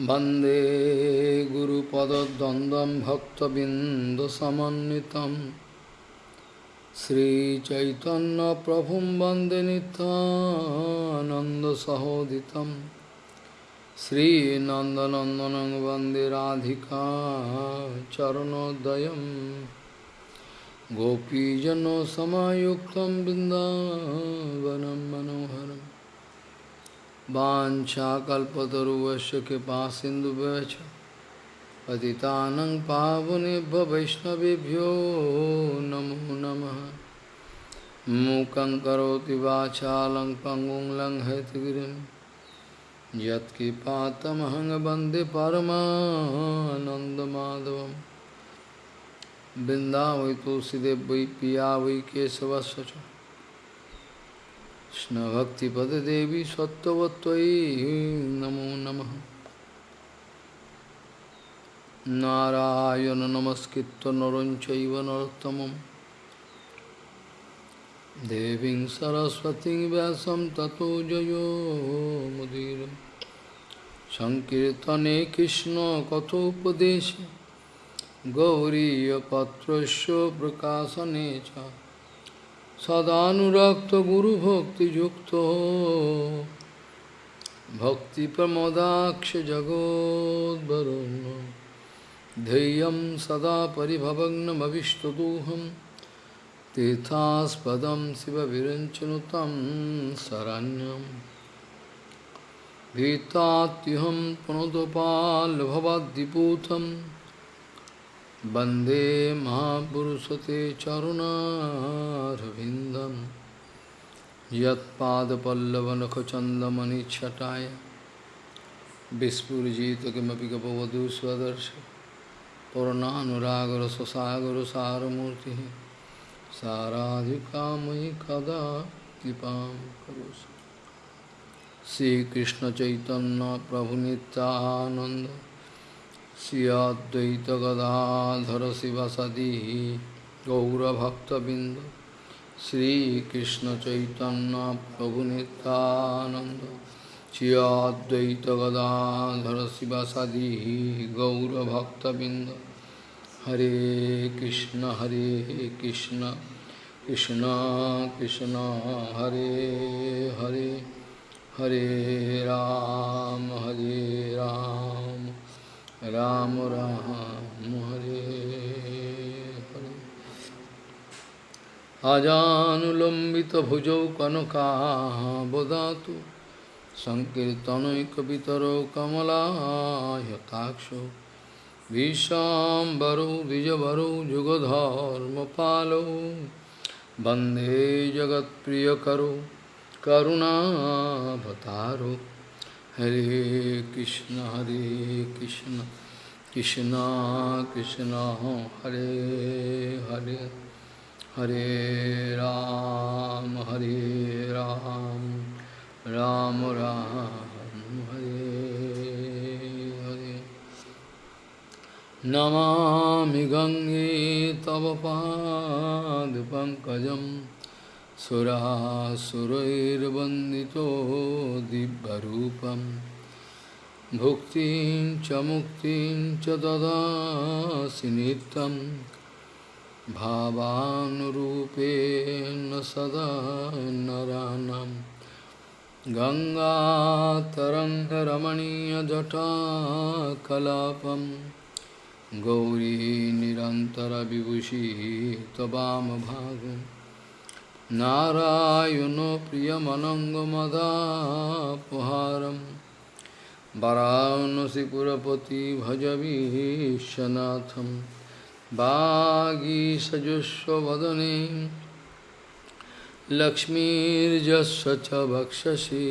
वंदे गुरुपदद्वन्द्वं भक्तबिन्दुसमन्वितं। श्रीचैतन्यप्रभुं वंदे नित्यानन्दसहोदितं। श्रीनन्दनन्दनं वंदे राधिका चरणोदयं। गोपीजनसमायुक्तं बिन्दावनं मनोहरम्। वाञ्छाकल्पतरुवस्य कृपा सिन्धुभ्यश्च। पतितानं पावनेभ्य वैष्णवेभ्यो नमो नमः। मूकं करोति वाचालं पङ्गुं परमानन्दमाधवं वृन्दावै तुलसीदेव वै पिया वै केशवस्य च। कृष्णभक्तिपददेवी सत्त्ववत्त्वयि नमो नमः नारायण नमस्कृत्य नरं चैव नरोत्तमं देवीं सरस्वतीं व्यासं ततो जयो मुदीर सदानुरक्त गुरु भक्ति युक्त भक्ति प्रमोदाक्ष जगोदरुण धैर्य सदा परिभवग्नमीष्टदोहम तीर्थास्पद शिव विरचन तम शरण्यम भीतात्युहम पुनदपाल भवदीपूथम वंदे महापुरुषते चरुणारविन्दं यत्पादपल्लवनखचन्दमणिच्छटाय विस्फुरिजित किमपि गपवधू स्वदर्श पूर्णानुरागरससागरसारमूर्तिः साराधिकामयि कदा कृपां करोसि श्रीकृष्णचैतन्यप्रभुनित्यानन्द श्री अद्वैत गदाधर शिवसदी गौरभक्तबिंद श्रीकृष्ण चैतन्य प्रभु नित्यानंद श्री अद्वैत गदाधर शिवसदी गौरभक्तबिंद हरे कृष्ण हरे कृष्ण कृष्ण कृष्ण हरे हरे हरे राम हरे राम राम राम हरे हरे अजानुलंबित भुजौ बीज संकीर्तनैकतरो कमलाय काक्षो विशाम्बरो विजभरो जुगधर्मपालो। वंदे जगत्प्रियकरो करुणाभतारो हरे कृष्ण हरे कृष्ण कृष्ण कृष्ण हरे हरे हरे राम हरे राम राम राम हरे हरे नमामि गंगे तव पादपङ्कजं सुरासुरैर्वन्दितो दिव्यरूपम् भुक्तिं च मुक्तिं च ददासि नित्यं। भावानुरूपेण सदा नरानं गङ्गातरङ्गरमणीयजटाकलापं। गौरी निरन्तरविभूषी त्ववामभागम् नारायणो प्रियमनङ्गमदापहारम् वरानसीपुरपति भजवीशनाथं वागीसजुष्वदने लक्ष्मीर्जस्व च वक्षसि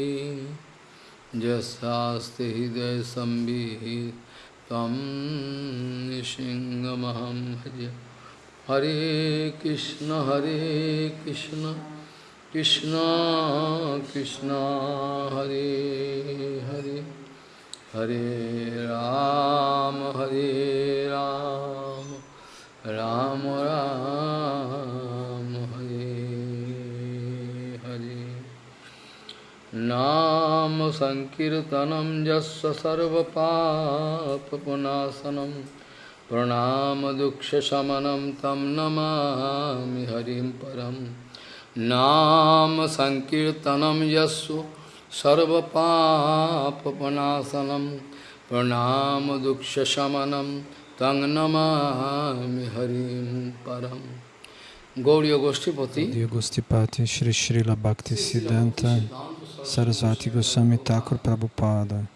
यस्यास्ति हृदयसंवित् तं सिंहमहं भज हरे कृष्ण हरे कृष्ण कृष्ण कृष्ण हरे हरे हरे राम हरे राम राम राम हरे हरे नाम नाम संकीर्तनम यस्य सर्वपापनाशनम प्रणाम दुःखशमनं तं नमामि हरिं परं नाम संकीर्तनम यस्सु सर्वपापनाशनं प्रणाम दुःखशमनं तं नमामि हरिं परम् Gauriya Goshtipati, Gaudiya Gostipati, Shri Srila Bhakti Siddhanta Sarasvati Goswami Thakur Prabhupada,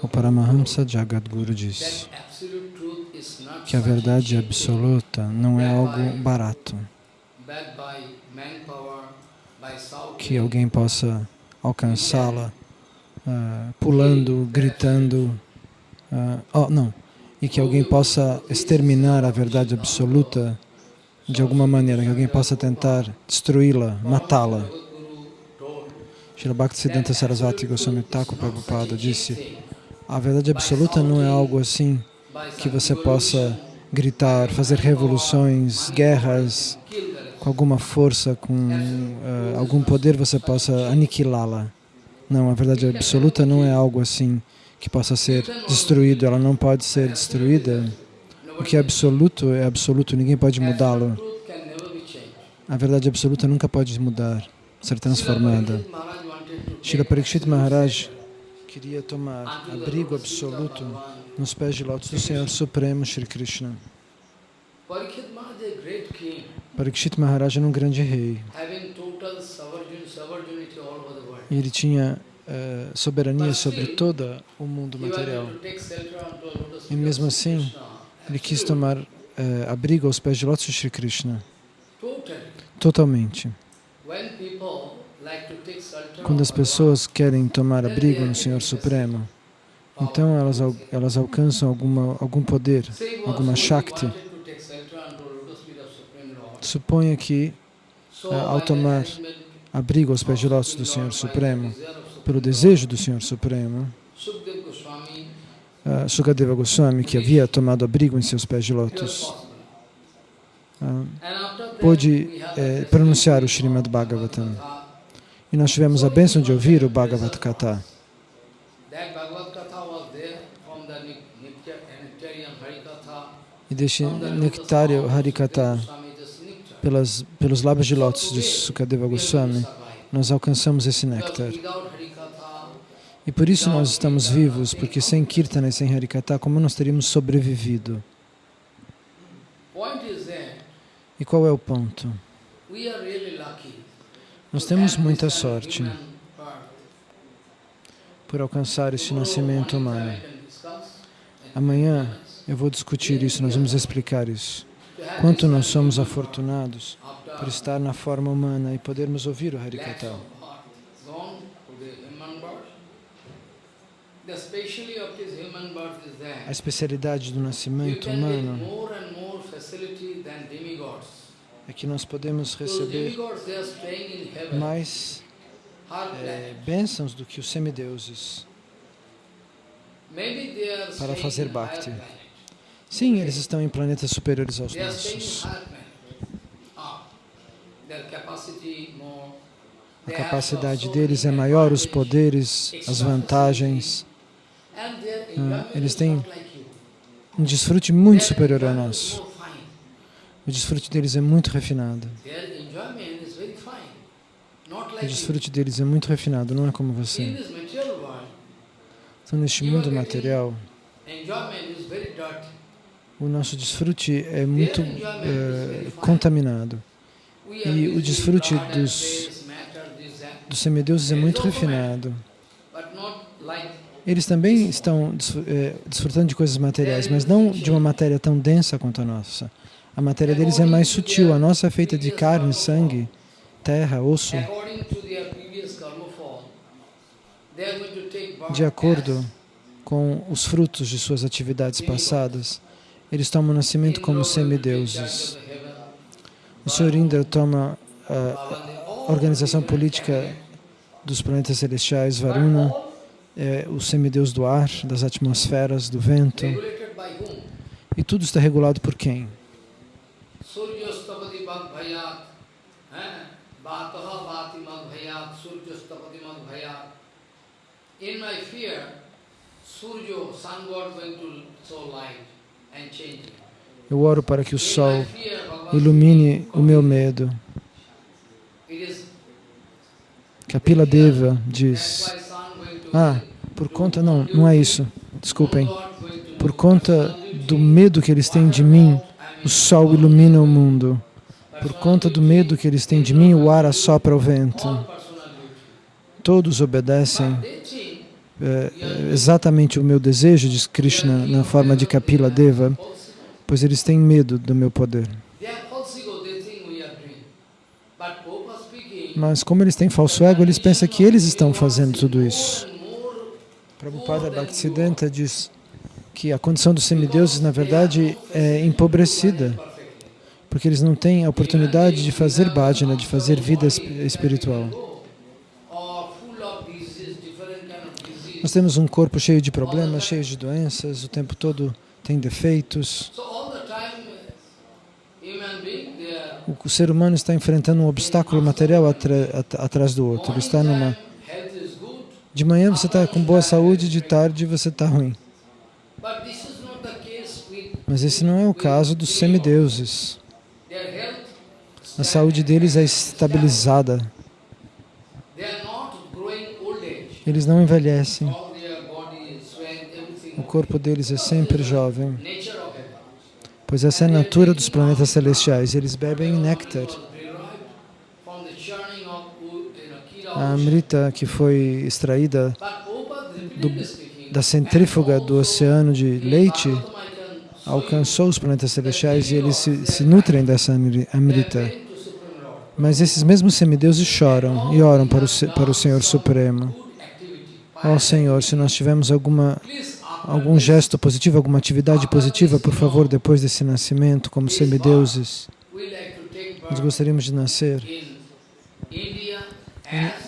o Paramahamsa Jagadguru disse que a verdade absoluta não é algo barato, que alguém possa alcançá-la uh, pulando, gritando, uh, oh, não, e que alguém possa exterminar a verdade absoluta de alguma maneira, que alguém possa tentar destruí-la, matá-la. Srila Bhaktisiddhanta Sarasvati Goswami Thakur Prabhupada disse a verdade absoluta não é algo assim que você possa gritar, fazer revoluções, guerras, com alguma força, com uh, algum poder você possa aniquilá-la. Não, a verdade absoluta não é algo assim que possa ser destruído, ela não pode ser destruída. O que é absoluto é absoluto, ninguém pode mudá-lo. A verdade absoluta nunca pode mudar, ser transformada. Shila Parikshit Maharaj queria tomar abrigo absoluto nos pés de lótus do Senhor Supremo Shri Krishna. Parikshit Maharaj era um grande rei. E ele tinha uh, soberania sobre todo o mundo material. E mesmo assim, ele quis tomar uh, abrigo aos pés de lótus de Shri Krishna. Totalmente. Quando as pessoas querem tomar abrigo no Senhor Supremo, então elas, elas alcançam alguma, algum poder, alguma Shakti. Suponha que, uh, ao tomar abrigo aos pés de lótus do Senhor Supremo, pelo desejo do Senhor Supremo, uh, Sukadeva Goswami, que havia tomado abrigo em seus pés de lótus, uh, pôde eh, pronunciar o Srimad Bhagavatam. E nós tivemos a bênção de ouvir o Bhagavad Gita. E deste nectário Harikata, pelas, pelos lábios de lótus de Sukadeva Goswami, nós alcançamos esse néctar. E por isso nós estamos vivos, porque sem Kirtana e sem Harikata, como nós teríamos sobrevivido? E qual é o ponto? Nós temos muita sorte por alcançar este nascimento humano. Amanhã eu vou discutir isso, nós vamos explicar isso. Quanto nós somos afortunados por estar na forma humana e podermos ouvir o Harikata. A especialidade do nascimento humano é que nós podemos receber mais é, bênçãos do que os semideuses para fazer bhakti. Sim, eles estão em planetas superiores aos nossos. A capacidade deles é maior, os poderes, as vantagens. Ah, eles têm um desfrute muito superior ao nosso. O desfrute deles é muito refinado. O desfrute deles é muito refinado, não é como você. Então, neste mundo material, o nosso desfrute é muito é, contaminado. E o desfrute dos, dos semideuses é muito refinado. Eles também estão é, desfrutando de coisas materiais, mas não de uma matéria tão densa quanto a nossa. A matéria deles é mais sutil, a nossa é feita de carne, sangue, terra, osso. De acordo com os frutos de suas atividades passadas, eles tomam nascimento como semideuses. O Sr. Indra toma a organização política dos planetas celestiais, Varuna, é o semideus do ar, das atmosferas, do vento. E tudo está regulado por quem? In my fear, Surya, sun god going to show light and change it. Eu oro para que o sol ilumine o meu medo. It is Kapila Deva diz, ah, por conta, não, não é isso, desculpem. Por conta do medo que eles têm de mim, o sol ilumina o mundo. Por conta do medo que eles têm de mim, o ar assopra o vento. Todos obedecem é, é, exatamente o meu desejo, diz Krishna na forma de Kapila Deva, pois eles têm medo do meu poder. Mas como eles têm falso ego, eles pensam que eles estão fazendo tudo isso. Prabhupada Bhaktisiddhanta diz que a condição dos semideuses, na verdade, é empobrecida, porque eles não têm a oportunidade de fazer bhajana, de fazer vida esp- espiritual. Nós temos um corpo cheio de problemas, cheio de doenças, o tempo todo tem defeitos. O, ser humano está enfrentando um obstáculo material atrás do outro. Ele está numa... De manhã você está com boa saúde, de tarde você está ruim. Mas esse não é o caso dos semideuses. A saúde deles é estabilizada. Eles não envelhecem. O corpo deles é sempre jovem, pois essa é a natura dos planetas celestiais. Eles bebem néctar. A amrita que foi extraída do- da centrífuga do oceano de leite alcançou os planetas celestiais e eles se, se nutrem dessa amri- amrita. Mas esses mesmos semideuses choram e oram para o, para o Senhor Supremo. Ó Senhor, se nós tivermos alguma, algum gesto positivo, alguma atividade positiva, por favor, depois desse nascimento, como semideuses, nós gostaríamos de nascer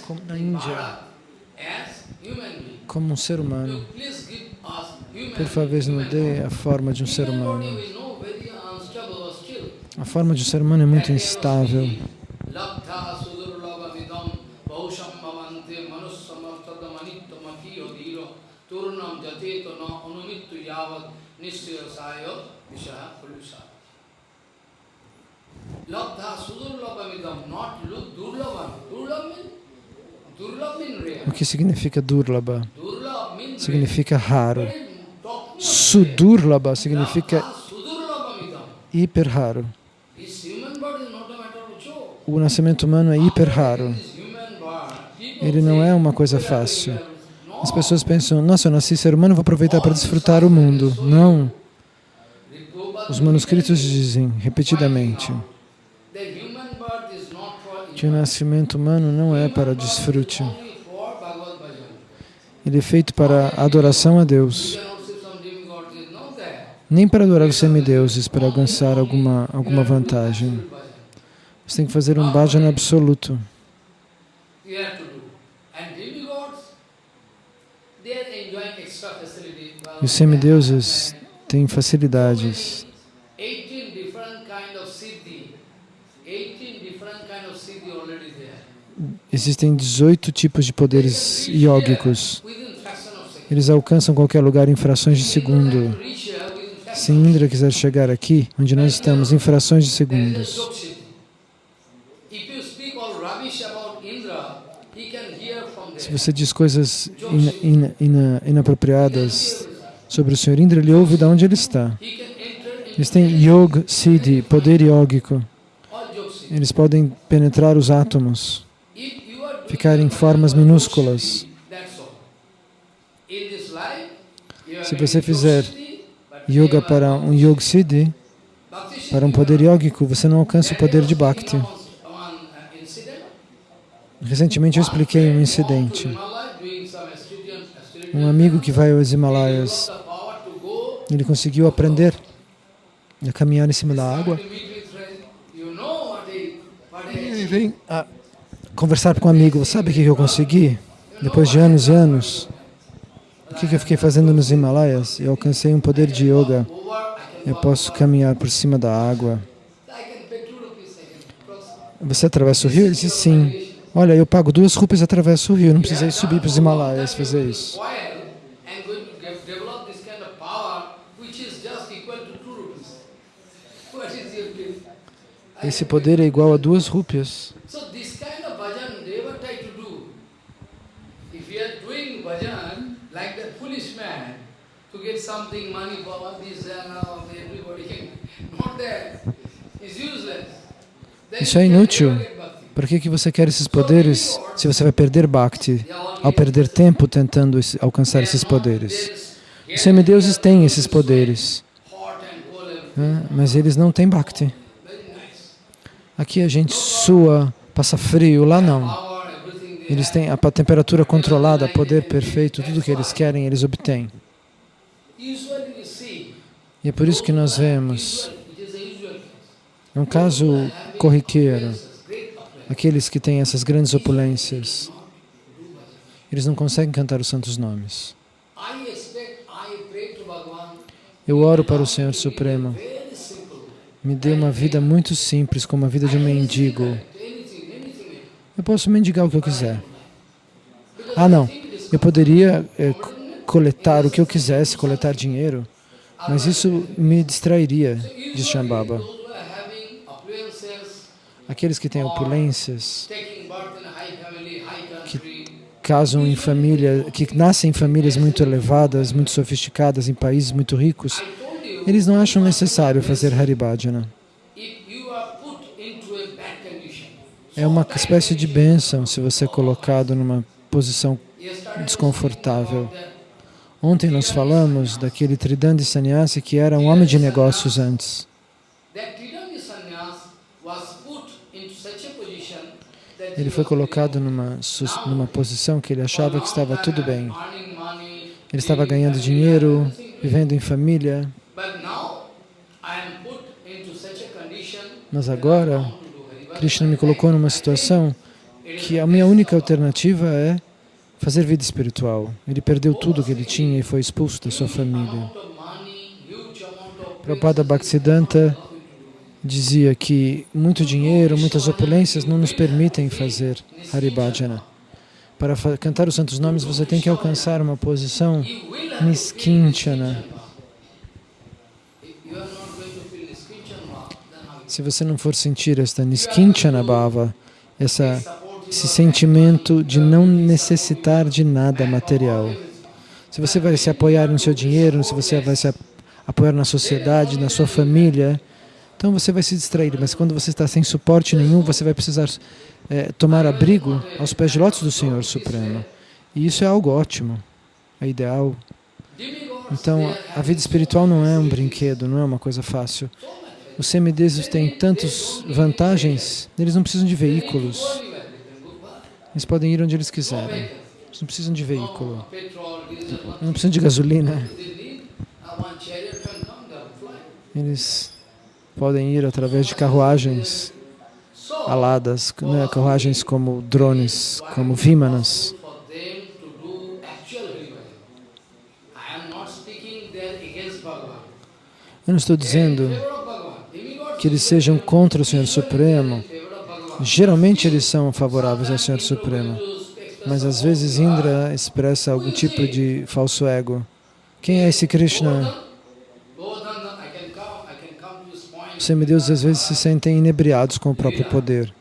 como na Índia, como um ser humano. Por favor, nos dê a forma de um ser Human humano. A forma de um ser humano é muito instável. Means. O que significa Durlaba? Significa raro. Sudurlaba significa hiper raro. O nascimento humano é hiper raro. Ele não é uma coisa fácil. As pessoas pensam, nossa, eu nasci ser humano, vou aproveitar para desfrutar o mundo. Não. Os manuscritos dizem repetidamente que o nascimento humano não é para desfrute. Ele é feito para adoração a Deus. Nem para adorar os semideuses, para alcançar alguma, alguma vantagem. Você tem que fazer um bhajan absoluto. You have to do. And demigods, they are enjoying extra facility. E os semideuses têm facilidades. 18 different kind of siddhi. 18 different kind of siddhi already there. Existem 18 tipos de poderes yógicos. Eles alcançam qualquer lugar em frações de segundo. Se Indra quiser chegar aqui, onde nós estamos, em frações de segundos. Se você diz coisas ina- ina- ina- inapropriadas sobre o Senhor Indra, ele ouve de onde ele está. Eles têm Yoga Siddhi, poder yógico. Eles podem penetrar os átomos, ficar em formas minúsculas. Se você fizer Yoga para um Yoga Siddhi, para um poder yógico, você não alcança o poder de Bhakti. Recentemente eu expliquei um incidente. Um amigo que vai aos Himalaias, ele conseguiu aprender a caminhar em cima da água. Ele vem a conversar com um amigo. Sabe o que eu consegui? Depois de anos e anos, o que eu fiquei fazendo nos Himalaias? Eu alcancei um poder de yoga. Eu posso caminhar por cima da água. Você atravessa o rio? Ele disse sim. Olha, eu pago duas rupias atravesso o rio, não precisei subir para os Himalaias fazer isso. Esse poder é igual a duas rupias. Isso é inútil. Por que, que você quer esses poderes se você vai perder Bhakti ao perder tempo tentando alcançar esses poderes? Os semideuses têm esses poderes, né? mas eles não têm Bhakti. Aqui a gente sua, passa frio, lá não. Eles têm a temperatura controlada, poder perfeito, tudo que eles querem, eles obtêm. E é por isso que nós vemos, é um caso corriqueiro, aqueles que têm essas grandes opulências, eles não conseguem cantar os santos nomes. Eu oro para o Senhor Supremo, me dê uma vida muito simples, como a vida de um mendigo. Eu posso mendigar o que eu quiser. Ah, não, eu poderia é, coletar o que eu quisesse, coletar dinheiro, mas isso me distrairia, diz Shambhava. Aqueles que têm opulências, que casam em família, que nascem em famílias muito elevadas, muito sofisticadas, em países muito ricos, eles não acham necessário fazer Haribhajana. É uma espécie de bênção se você é colocado numa posição desconfortável. Ontem nós falamos daquele Tridandi Sannyasi que era um homem de negócios antes. Ele foi colocado numa, numa posição que ele achava que estava tudo bem. Ele estava ganhando dinheiro, vivendo em família. Mas agora, Krishna me colocou numa situação que a minha única alternativa é fazer vida espiritual. Ele perdeu tudo que ele tinha e foi expulso da sua família. Prabhupada Bhaktisiddhanta dizia que muito dinheiro, muitas opulências não nos permitem fazer Haribhajana. Para cantar os santos nomes, você tem que alcançar uma posição niskinchana. Se você não for sentir esta niskinchana bhava, essa, esse sentimento de não necessitar de nada material, se você vai se apoiar no seu dinheiro, se você vai se apoiar na sociedade, na sua família, então você vai se distrair, mas quando você está sem suporte nenhum, você vai precisar é, tomar abrigo aos pés de lótus do Senhor Supremo. E isso é algo ótimo, é ideal. Então, a vida espiritual não é um brinquedo, não é uma coisa fácil. Os semideuses têm tantas vantagens, eles não precisam de veículos. Eles podem ir onde eles quiserem. Eles não precisam de veículo. Não precisam de gasolina. Eles podem ir através de carruagens aladas, né, carruagens como drones, como vimanas. Eu não estou dizendo que eles sejam contra o Senhor Supremo. Geralmente eles são favoráveis ao Senhor Supremo, mas às vezes Indra expressa algum tipo de falso ego. Quem é esse Krishna? Os semideuses às vezes se sentem inebriados com o próprio poder.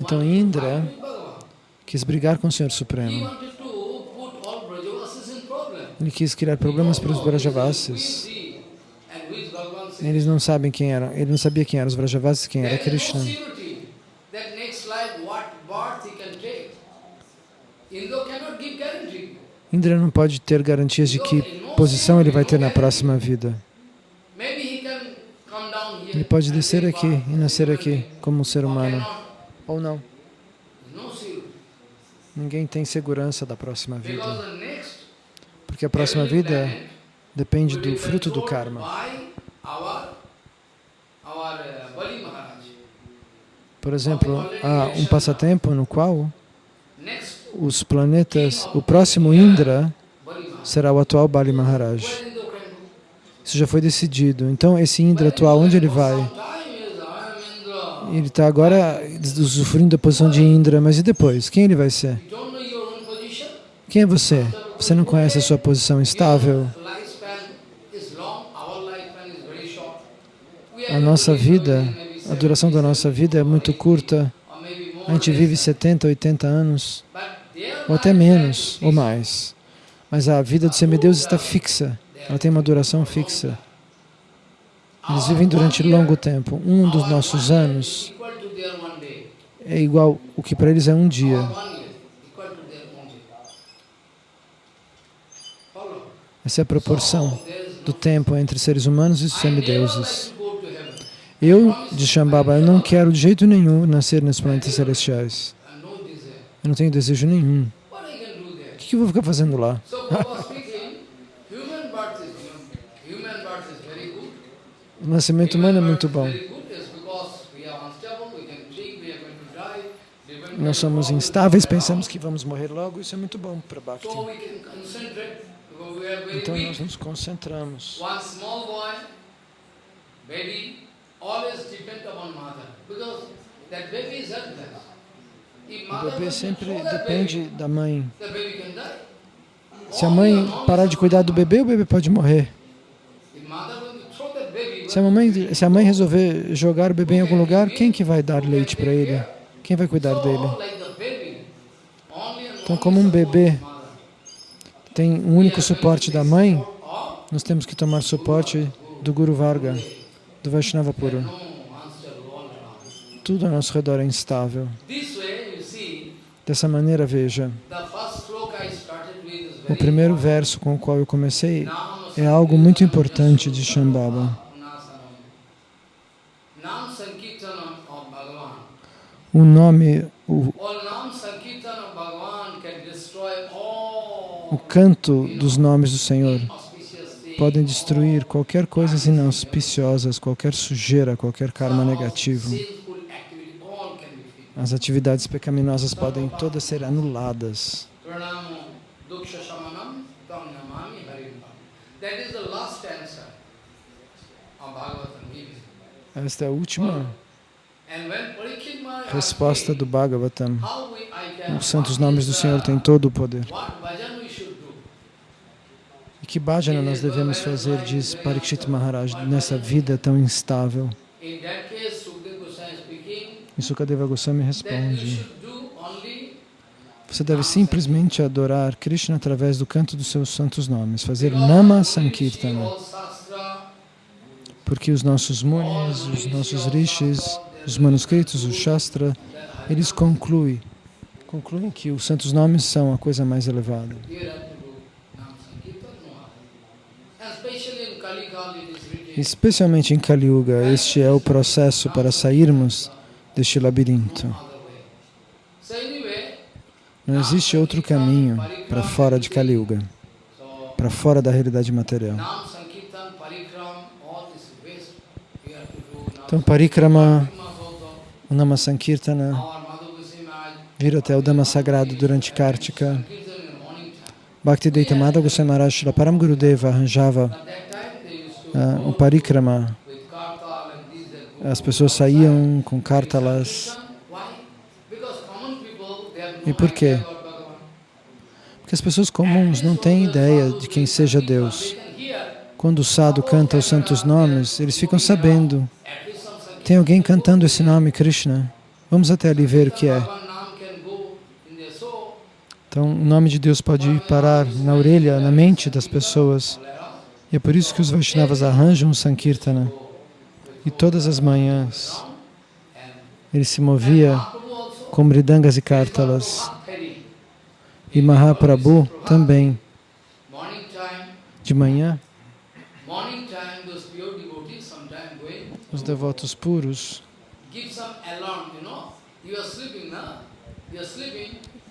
Então Indra quis brigar com o Senhor Supremo. Ele quis criar problemas para os Brajavasis. Eles não sabem quem eram. Ele não sabia quem eram os Brajavasis, quem era Krishna. Indra não pode ter garantias de que posição ele vai ter na próxima vida. Ele pode descer aqui e nascer aqui como um ser humano, ou não. Ninguém tem segurança da próxima vida, porque a próxima vida depende do fruto do karma. Por exemplo, há um passatempo no qual os planetas, o próximo Indra será o atual Bali Maharaj. Isso já foi decidido. Então, esse Indra atual, onde ele vai? Ele está agora usufruindo da posição de Indra, mas e depois? Quem ele vai ser? Quem é você? Você não conhece a sua posição estável? A nossa vida, a duração da nossa vida é muito curta. A gente vive 70, 80 anos, ou até menos, ou mais. Mas a vida dos semideuses está fixa. Ela tem uma duração fixa. Eles vivem durante longo tempo. Um dos nossos anos é igual o que para eles é um dia. Essa é a proporção do tempo entre seres humanos e semideuses. like to go to heaven. Eu, de Shambhava, eu não quero de jeito nenhum nascer nos planetas celestiais. Eu não tenho desejo nenhum. O que eu vou ficar fazendo lá? O nascimento humano é muito bom. Nós somos instáveis, pensamos que vamos morrer logo. Isso é muito bom para Bhakti. Então nós nos concentramos. O bebê sempre depende da mãe. Se a mãe parar de cuidar do bebê, o bebê pode morrer. Se a, mamãe, se a mãe resolver jogar o bebê em algum lugar, quem que vai dar leite para ele? Quem vai cuidar dele? Então, como um bebê. Tem um único suporte da mãe, nós temos que tomar suporte do Guru Varga, do Vaishnava around. Tudo ao nosso redor é instável. Dessa maneira, veja, o primeiro verso com o qual eu comecei é algo muito importante de Shambhava. O nome, o, o canto dos nomes do Senhor podem destruir qualquer coisas inauspiciosas, qualquer sujeira, qualquer karma negativo. As atividades pecaminosas podem todas ser anuladas. Esta é a última resposta do Bhagavatam. Os santos nomes do Senhor têm todo o poder. What bhajan we should do? E que bhajana nós devemos fazer, diz Parikshit Maharaj, nessa vida tão instável? E Sukadeva Goswami responde, você deve simplesmente adorar Krishna através do canto dos seus santos nomes, fazer Nama Sankirtana, porque os nossos munis, os nossos rishis, os manuscritos, o Shastra, eles concluem, concluem que os santos nomes são a coisa mais elevada. you have to do Nam Sankirtan, no other. And especially in Kali Kali, it is written, Especialmente em Kali Yuga, este é o processo para sairmos deste labirinto. Não existe outro caminho para fora de Kali Yuga, para fora da realidade material. Então, Parikrama, o Nama Sankirtana, vir até o Dhamma Sagrado durante Kartika. Bhaktivedanta Madhava Goswami Maharaj Shri Param Gurudeva arranjava to ah, o Parikrama. As pessoas saíam com have E por quê? Porque as pessoas comuns não têm ideia de quem seja Deus. Quando o sadhu canta os santos nomes, eles ficam sabendo. Tem alguém cantando esse nome, Krishna? Vamos até ali ver o que é. Então, o nome de Deus pode parar na orelha, na mente das pessoas. E é por isso que os Vaishnavas arranjam o Sankirtana. E todas as manhãs ele se movia com mridangas e. Mahathari. E Mahaprabhu também, de manhã, os devotos puros,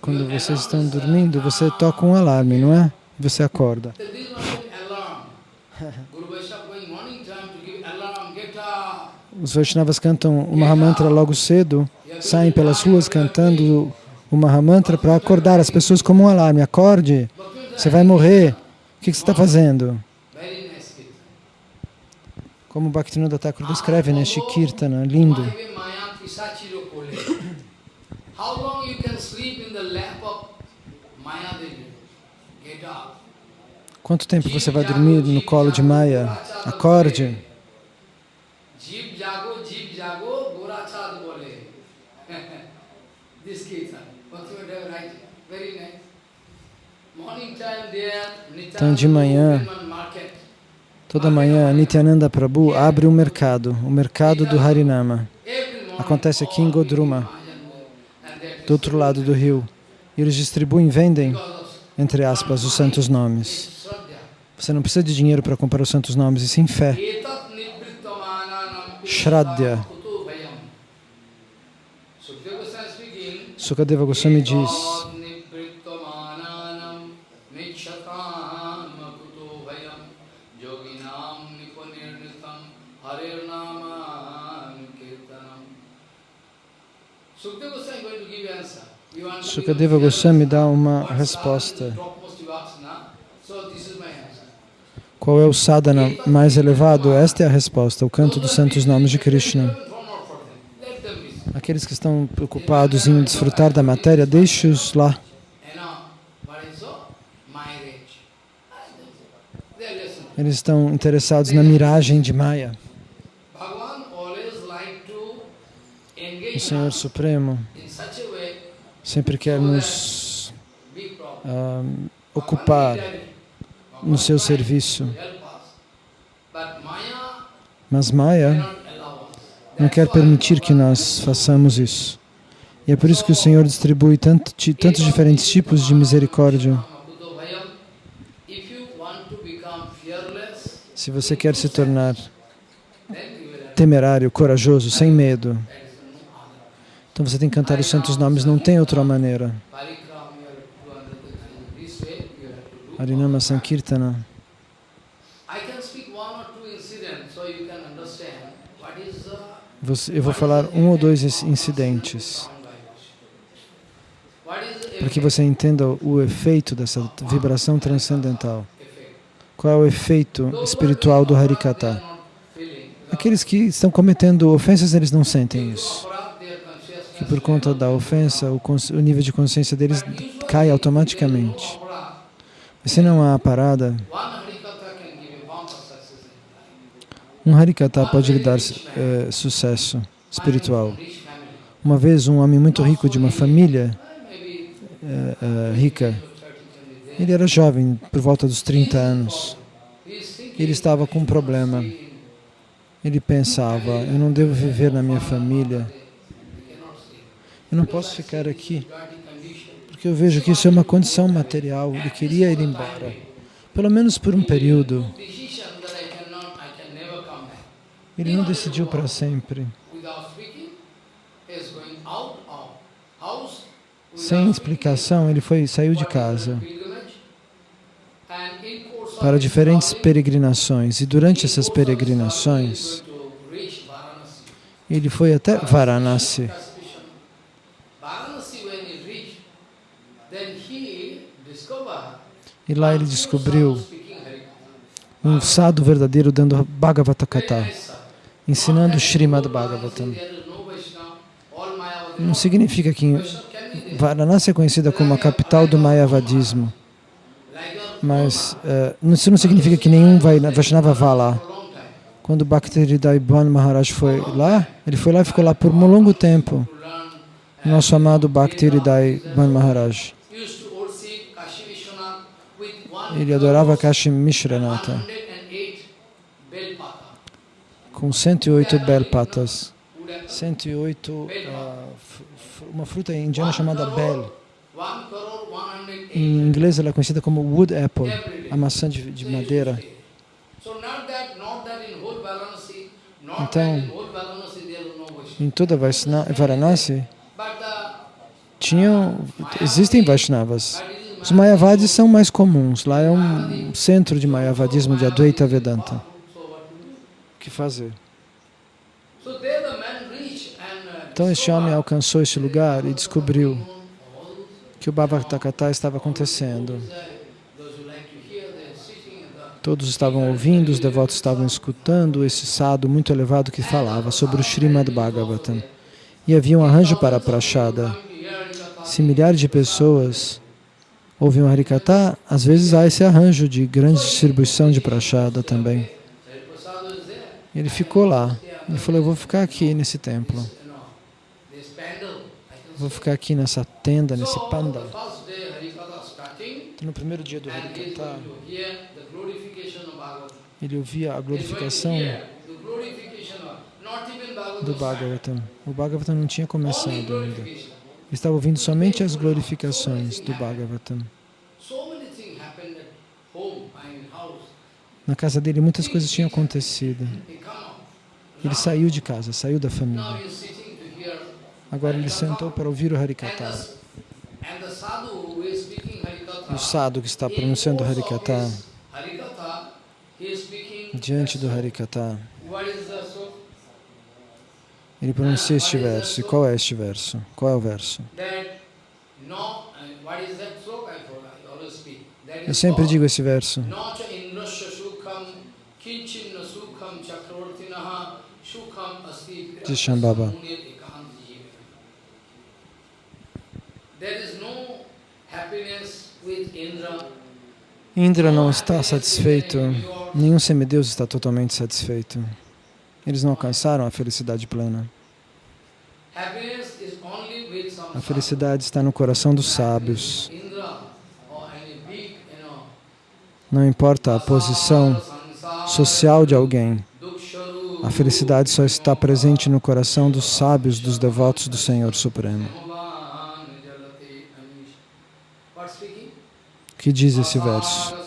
quando vocês estão dormindo, você toca um alarme, não é? Você acorda. Os Vaishnavas cantam o Mahamantra logo cedo, saem pelas ruas cantando o Mahamantra para acordar as pessoas como um alarme. Acorde, você vai morrer. O que que você está fazendo? Como Bhaktivinoda Thakur descreve neste Kirtana, lindo. Quanto tempo você vai dormir no colo de Maya? Acorde. Então, de manhã. Toda manhã, Nityananda Prabhu abre um mercado, o mercado do Harinama. Acontece aqui em Godruma, do outro lado do rio. E eles distribuem, vendem, entre aspas, os santos nomes. Você não precisa de dinheiro para comprar os santos nomes, e sim fé. Shraddha. Sukadeva Goswami diz. Sukadeva Goswami Sukadeva Goswami dá uma resposta. Qual é o sadhana mais elevado? Esta é a resposta, o canto dos santos nomes de Krishna. Aqueles que estão preocupados em desfrutar da matéria, deixe-os lá. Eles estão interessados na miragem de Maya. O Senhor Supremo in such a way, sempre quer nos ah, ocupar no seu serviço. Mas Maya não quer permitir que nós façamos isso. E é por isso que o Senhor distribui tanto, tantos diferentes tipos de misericórdia. Se você quer se tornar temerário, corajoso, sem medo, that is no other. Então você tem que cantar os santos nomes, não tem outra maneira. Harinama Sankirtana. Você- Eu vou falar um ou dois incidentes para que você entenda o efeito dessa vibração transcendental. Qual é o efeito espiritual do Harikata? Aqueles que estão cometendo ofensas, eles não sentem isso. Que por conta da ofensa, o, o nível de consciência deles cai automaticamente. Mas se não há parada, um Harikata pode lhe dar eh, sucesso espiritual. Uma vez, um homem muito rico de uma família eh, eh, rica, ele era jovem, por volta dos 30 anos. Ele estava com um problema. Ele pensava, eu não devo viver na minha família. Eu não posso ficar aqui, porque eu vejo que isso é uma condição material. Ele queria ir embora, pelo menos por um período. Ele não decidiu para sempre. Sem explicação, ele foi saiu de casa para diferentes peregrinações. E durante essas peregrinações, ele foi até Varanasi. E lá ele descobriu um sadhu verdadeiro dando Bhagavata Kata, ensinando Srimad Bhagavatam. Não significa que Varanasi é conhecida como a capital do Mayavadismo, mas uh, isso não significa que nenhum Vaishnava vá lá. Quando Bhaktivedanta Bhan Maharaj foi lá, ele foi lá e ficou lá por um longo tempo. Nosso amado Bhaktivedanta Bhan Maharaj. Ele adorava Kashi Mishranatha com 108 belpatas. 108, uh, uma fruta indiana chamada bel. Em inglês ela é conhecida como wood apple, a maçã de, de madeira. Então, em toda Varanasi, tinham, existem Vaishnavas. Os Mayavadis são mais comuns. Lá é um centro de Mayavadismo de Advaita Vedanta. O que fazer? Então este homem alcançou este lugar e descobriu que o Bhavatakata estava acontecendo. Todos estavam ouvindo, os devotos estavam escutando esse sado muito elevado que falava sobre o Srimad Bhagavatam. e havia um arranjo para a prachada. Se milhares de pessoas ouvem o Harikata, às vezes há esse arranjo de grande distribuição de prachada também. Ele ficou lá. Ele falou, eu vou ficar aqui nesse templo. Vou ficar aqui nessa tenda, nesse pandal. Então, no primeiro dia do Harikata, ele ouvia a glorificação do Bhagavatam. O Bhagavatam não tinha começado ainda. Estava ouvindo somente as glorificações do Bhagavatam. Na casa dele muitas coisas tinham acontecido. Ele saiu de casa, saiu da família. Agora ele sentou para ouvir o Harikata. O sadhu que está pronunciando o Harikata, diante do Harikata, ele pronuncia este verso. E qual é este verso? Qual é o verso? Eu sempre digo esse verso. De Shambhava. Indra não está satisfeito, nenhum semideus está totalmente satisfeito. Eles não alcançaram a felicidade plena. A felicidade está no coração dos sábios. Não importa a posição social de alguém, a felicidade só está presente no coração dos sábios, dos devotos do Senhor Supremo. O que diz esse verso?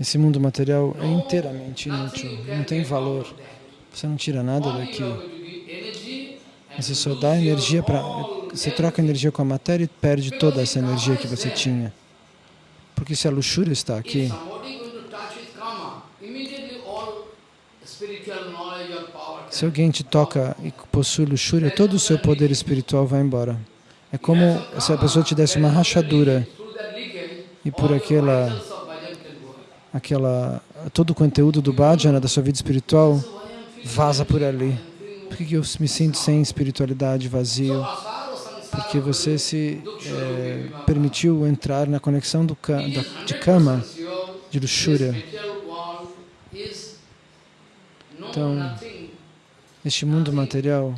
Esse mundo material é inteiramente inútil, não tem valor. Você não tira nada daqui. Você só dá energia para... Você troca energia com a matéria e perde toda essa energia que você tinha. Porque se a luxúria está aqui, se alguém te toca e possui luxúria, todo o seu poder espiritual vai embora. É como se a pessoa te desse uma rachadura e por aquela, aquela, todo o conteúdo do bhajana, da sua vida espiritual, vaza por ali. Por que eu me sinto sem espiritualidade, vazio? Porque você se é, permitiu entrar na conexão do, da, de kama, de luxúria. Então, este mundo material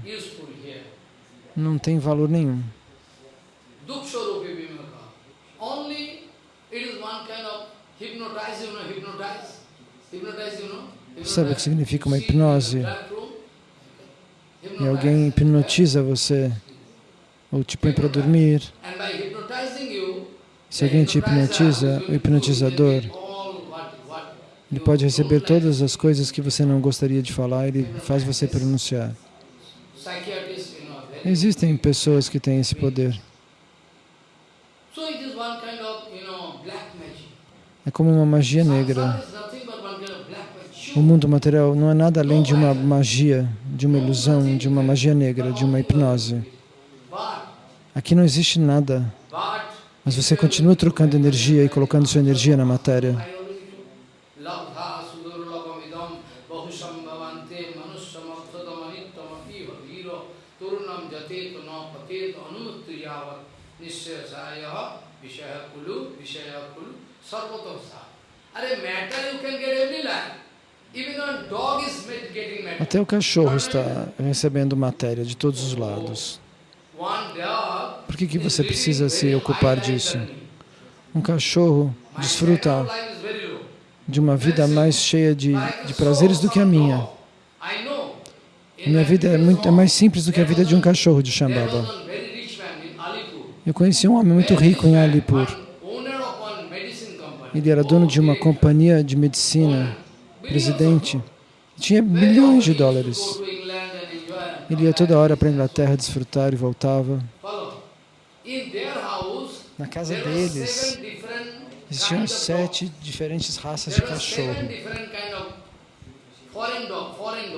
não tem valor nenhum. Sabe o que significa uma hipnose? E alguém hipnotiza você, ou te põe para dormir. Se alguém te hipnotiza, o hipnotizador, ele pode receber todas as coisas que você não gostaria de falar, ele faz você pronunciar. Existem pessoas que têm esse poder. É como uma magia negra. O mundo material não é nada além de uma magia, de uma ilusão, de uma magia negra, de uma hipnose. Aqui não existe nada, mas você continua trocando energia e colocando sua energia na matéria. Até o cachorro está recebendo matéria de todos os lados. Por que, que você precisa se ocupar disso? Um cachorro desfruta de uma vida mais cheia de, de prazeres do que a minha. Minha vida é, muito, é mais simples do que a vida de um cachorro de Shambhava. Eu conheci um homem muito rico em Alipur. Ele era dono de uma companhia de medicina, presidente. Tinha milhões de dólares. Ele ia toda hora para a Inglaterra desfrutar e voltava. Na casa deles existiam sete diferentes raças de cachorro.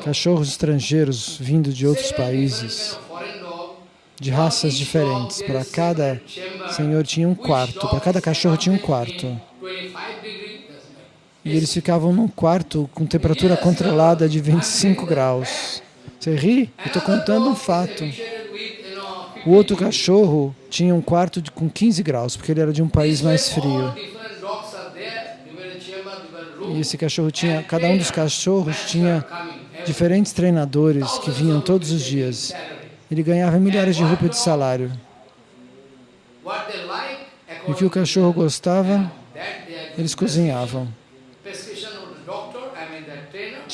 Cachorros estrangeiros vindo de outros países, de raças diferentes. Para cada senhor tinha um quarto, para cada cachorro tinha um quarto. E eles ficavam num quarto com temperatura controlada de 25 graus. Você ri? Eu estou contando um fato. O outro cachorro tinha um quarto de, com 15 graus, porque ele era de um país mais frio. E esse cachorro tinha, cada um dos cachorros tinha diferentes treinadores que vinham todos os dias. Ele ganhava milhares de rupias de salário. E o que o cachorro gostava, eles cozinhavam.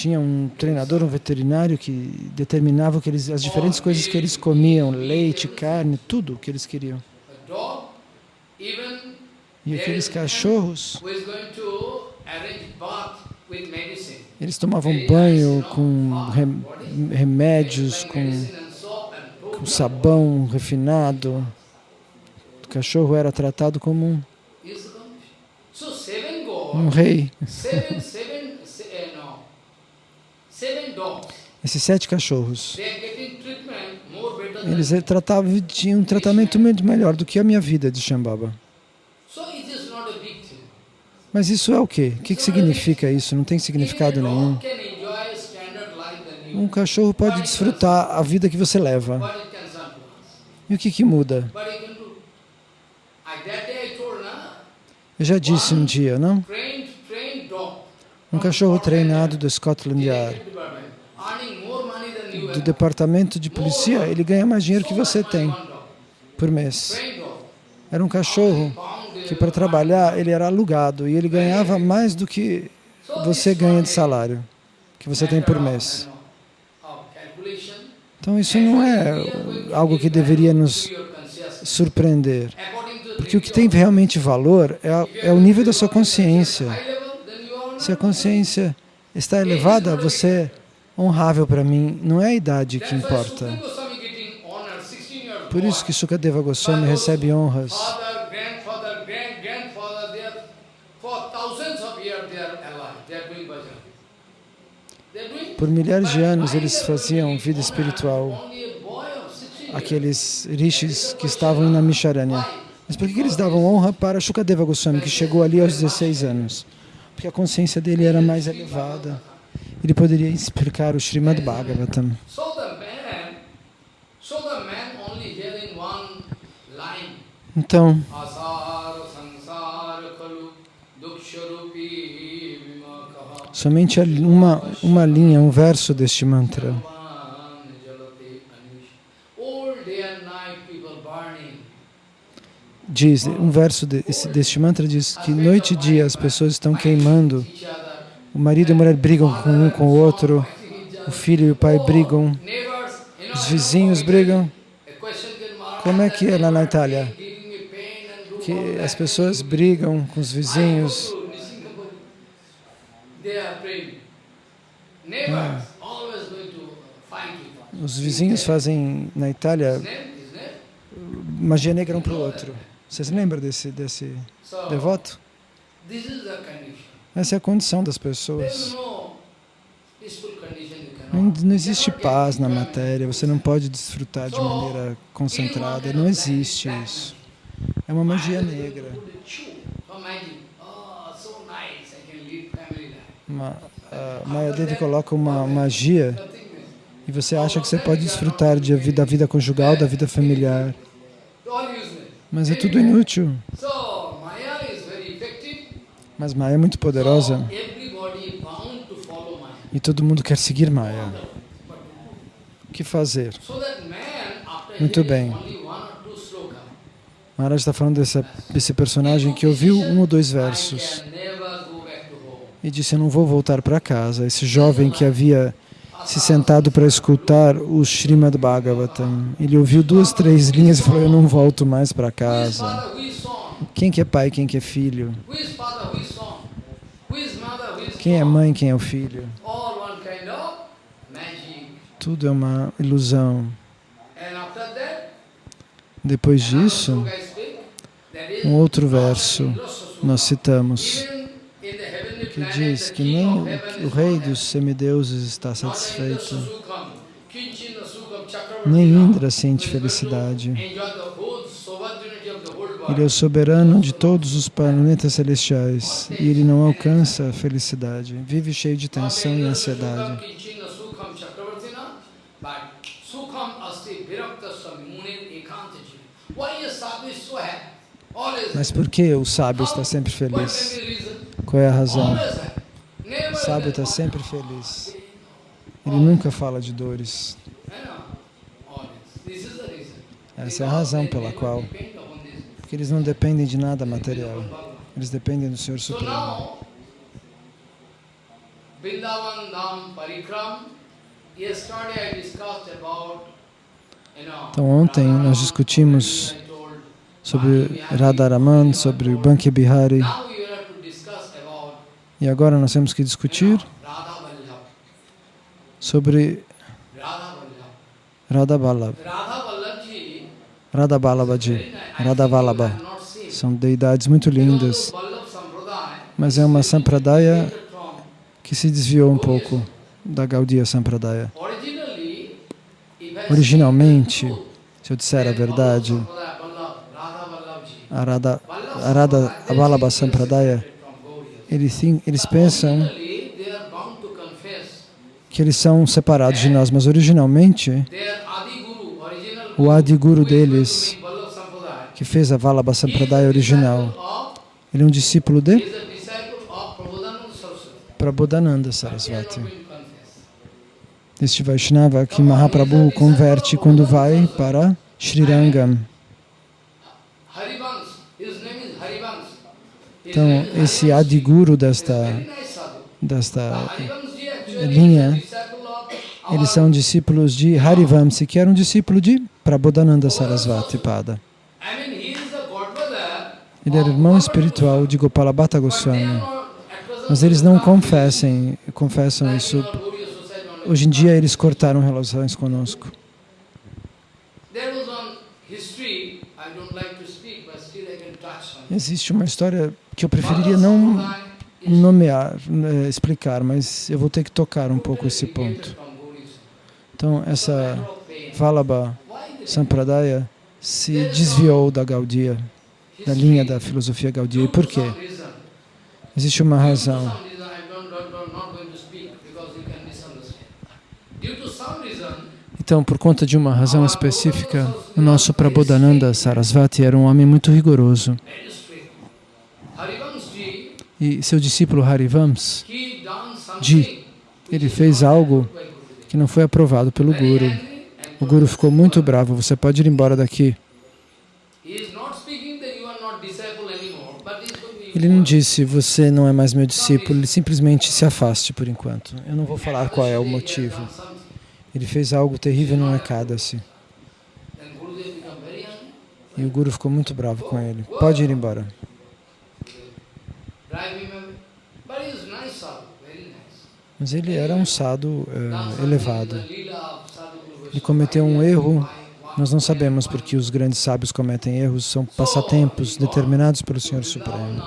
Tinha um treinador, um veterinário que determinava que eles, as diferentes coisas que eles comiam, leite, carne, tudo o que eles queriam. E aqueles cachorros, eles tomavam banho com rem- remédios, com, com sabão refinado. O cachorro era tratado como um, um rei. Seven, seven, se- eh, no, seven dogs. Esses sete cachorros, eles tratavam, tinham um tratamento muito melhor do que a minha vida de Shambhava. Mas isso é o quê? O que, que significa isso? Não tem significado nenhum. Um cachorro pode desfrutar a vida que você leva. E o que, que muda? Eu já disse um dia, não? Um cachorro treinado do Scotland Yard, do departamento de polícia, ele ganha mais dinheiro que você tem por mês. Era um cachorro que para trabalhar ele era alugado e ele ganhava mais do que você ganha de salário, que você tem por mês. Então isso não é algo que deveria nos surpreender. Porque o que tem realmente valor é, é o nível da sua consciência. Se a consciência está elevada, você é honrável para mim. Não é a idade que importa. Por isso que Sukadeva Goswami recebe honras. Por milhares de anos eles faziam vida espiritual. Only a boy of 16 years. Aqueles rishis que estavam na Misharanya. Mas por que eles davam honra para Shukadeva Goswami, que chegou ali aos 16 anos? Porque a consciência dele era mais elevada. Ele poderia explicar o Srimad Bhagavatam. Então, somente uma, uma linha, um verso deste mantra. Diz, um verso de, esse- deste mantra diz que noite e dia as pessoas estão queimando. O marido e a mulher brigam com um com o outro. O filho e o pai brigam. Os vizinhos brigam. Como é que é lá na Itália? Que as pessoas brigam com os vizinhos. Us. Os vizinhos fazem na Itália magia negra um para o outro. Vocês lembram desse, desse devoto? Essa é a condição das pessoas. Não, não existe paz na matéria, você não pode desfrutar de maneira concentrada, não existe isso. É uma magia negra. Oh. Uma, a Maya Devi coloca uma magia e você acha que você pode desfrutar de da vida conjugal, da vida familiar, All useless. Mas é tudo inútil. Mas Maya é muito poderosa e todo mundo quer seguir Maya. O que fazer? Muito bem. Maharaj está falando dessa, desse personagem que ouviu um ou dois versos e disse: Eu não vou voltar para casa. Esse jovem que havia se sentado para escutar o Srimad Bhagavatam, ele ouviu duas, três linhas e falou: Eu não volto mais para casa. Quem que é pai, quem que é filho? Quem é mãe, quem é o filho? Tudo é uma ilusão. Depois disso, um outro verso nós citamos que diz que nem o, o rei dos semideuses está satisfeito, nem Indra sente felicidade. Ele é o soberano de todos os planetas celestiais e ele não alcança a felicidade. Vive cheio de tensão e ansiedade. Mas por que o sábio está sempre feliz? Qual é a razão? O sábio está sempre feliz. Ele nunca fala de dores. Essa é a razão pela qual. Porque eles não dependem de nada material. Eles dependem do Senhor Supremo. Então ontem nós discutimos sobre Radharaman, sobre Banki Bihari. E agora nós temos que discutir sobre Radha Vallabh. Radha Vallabhaji, Radha Vallabha. São deidades muito lindas, mas é uma sampradaya que se desviou um pouco da Gaudiya Sampradaya. Originalmente, se eu disser a verdade, a Radha, a Radha Vallabha Sampradaya. Eles, eles pensam que eles são separados de nós, mas originalmente o Adi Guru deles, que fez a Vallabha Sampradaya original, ele é um discípulo de Prabodhananda Sarasvati. Este Vaishnava que Mahaprabhu converte quando vai para Srirangam. Então, esse. Adiguru desta, desta linha, eles são discípulos de Harivamsi, que era um discípulo de Prabodhananda Sarasvati Pada. Ele era irmão espiritual de Gopalabhata Goswami. Mas eles não confessem, confessam isso. Hoje em dia eles cortaram relações conosco. Existe uma história que eu preferiria não nomear, eh, explicar, mas eu vou ter que tocar um pouco esse ponto. Então, essa. Vallabha Sampradaya se desviou da Gaudiya, da linha da filosofia Gaudiya. E por quê? Existe uma razão. Então, por conta de uma razão específica, o nosso Prabodhananda Sarasvati era um homem muito rigoroso. E seu discípulo Harivams, Ji, ele fez algo que não foi aprovado pelo Guru. O Guru ficou muito bravo. Você pode ir embora daqui. Ele não disse, você não é mais meu discípulo. Ele simplesmente se afaste por enquanto. Eu não vou falar qual é o motivo. Ele fez algo terrível no Ekadasi. E o Guru ficou muito bravo com ele. Pode ir embora. Mas ele era um sado eh, elevado. Ele cometeu um erro. Nós não sabemos porque os grandes sábios cometem erros. São passatempos determinados pelo Senhor Supremo.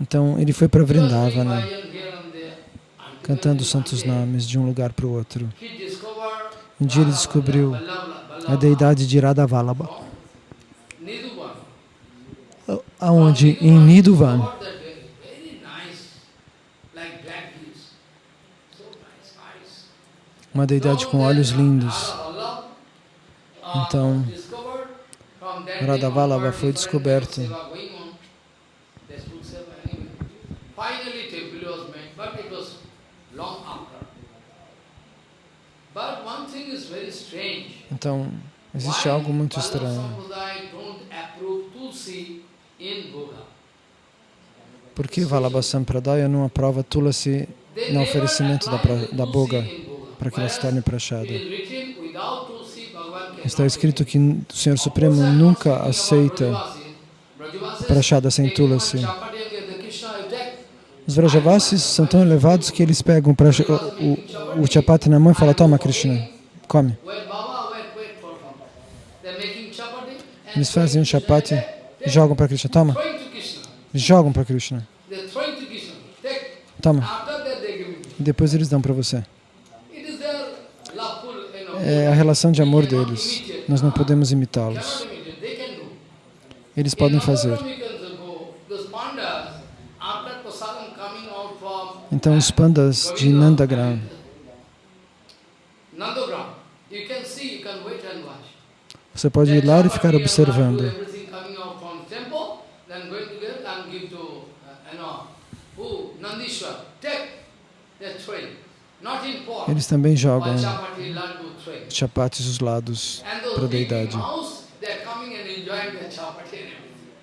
Então ele foi para Vrindavana, bhajan here and there. Until cantando one santos nomes de um lugar para o outro. Um dia ele descobriu a deidade de Nidhuvan. Aonde? Em Nidhuvan. Uma deidade com olhos lindos. Então, Radhavalabha foi descoberto. Então, existe algo muito estranho. Por que Vallabha Sampradaya não aprova Tulasi no oferecimento da, pra- da boga para que ela se torne prachada? Está escrito que o Senhor Supremo nunca aceita prachada sem Tulasi. Os Vrajavasis são tão elevados que eles pegam o, o, o chapati na mão e falam, toma Krishna, come. Eles fazem um chapati jogam para Krishna, toma. Jogam para Krishna. Toma. Depois eles dão para você. É a relação de amor deles. Nós não podemos imitá-los. Eles podem fazer. Então os pandas de Nandagram, você pode ir lá e ficar observando. Eles também jogam chapates dos lados para a deidade.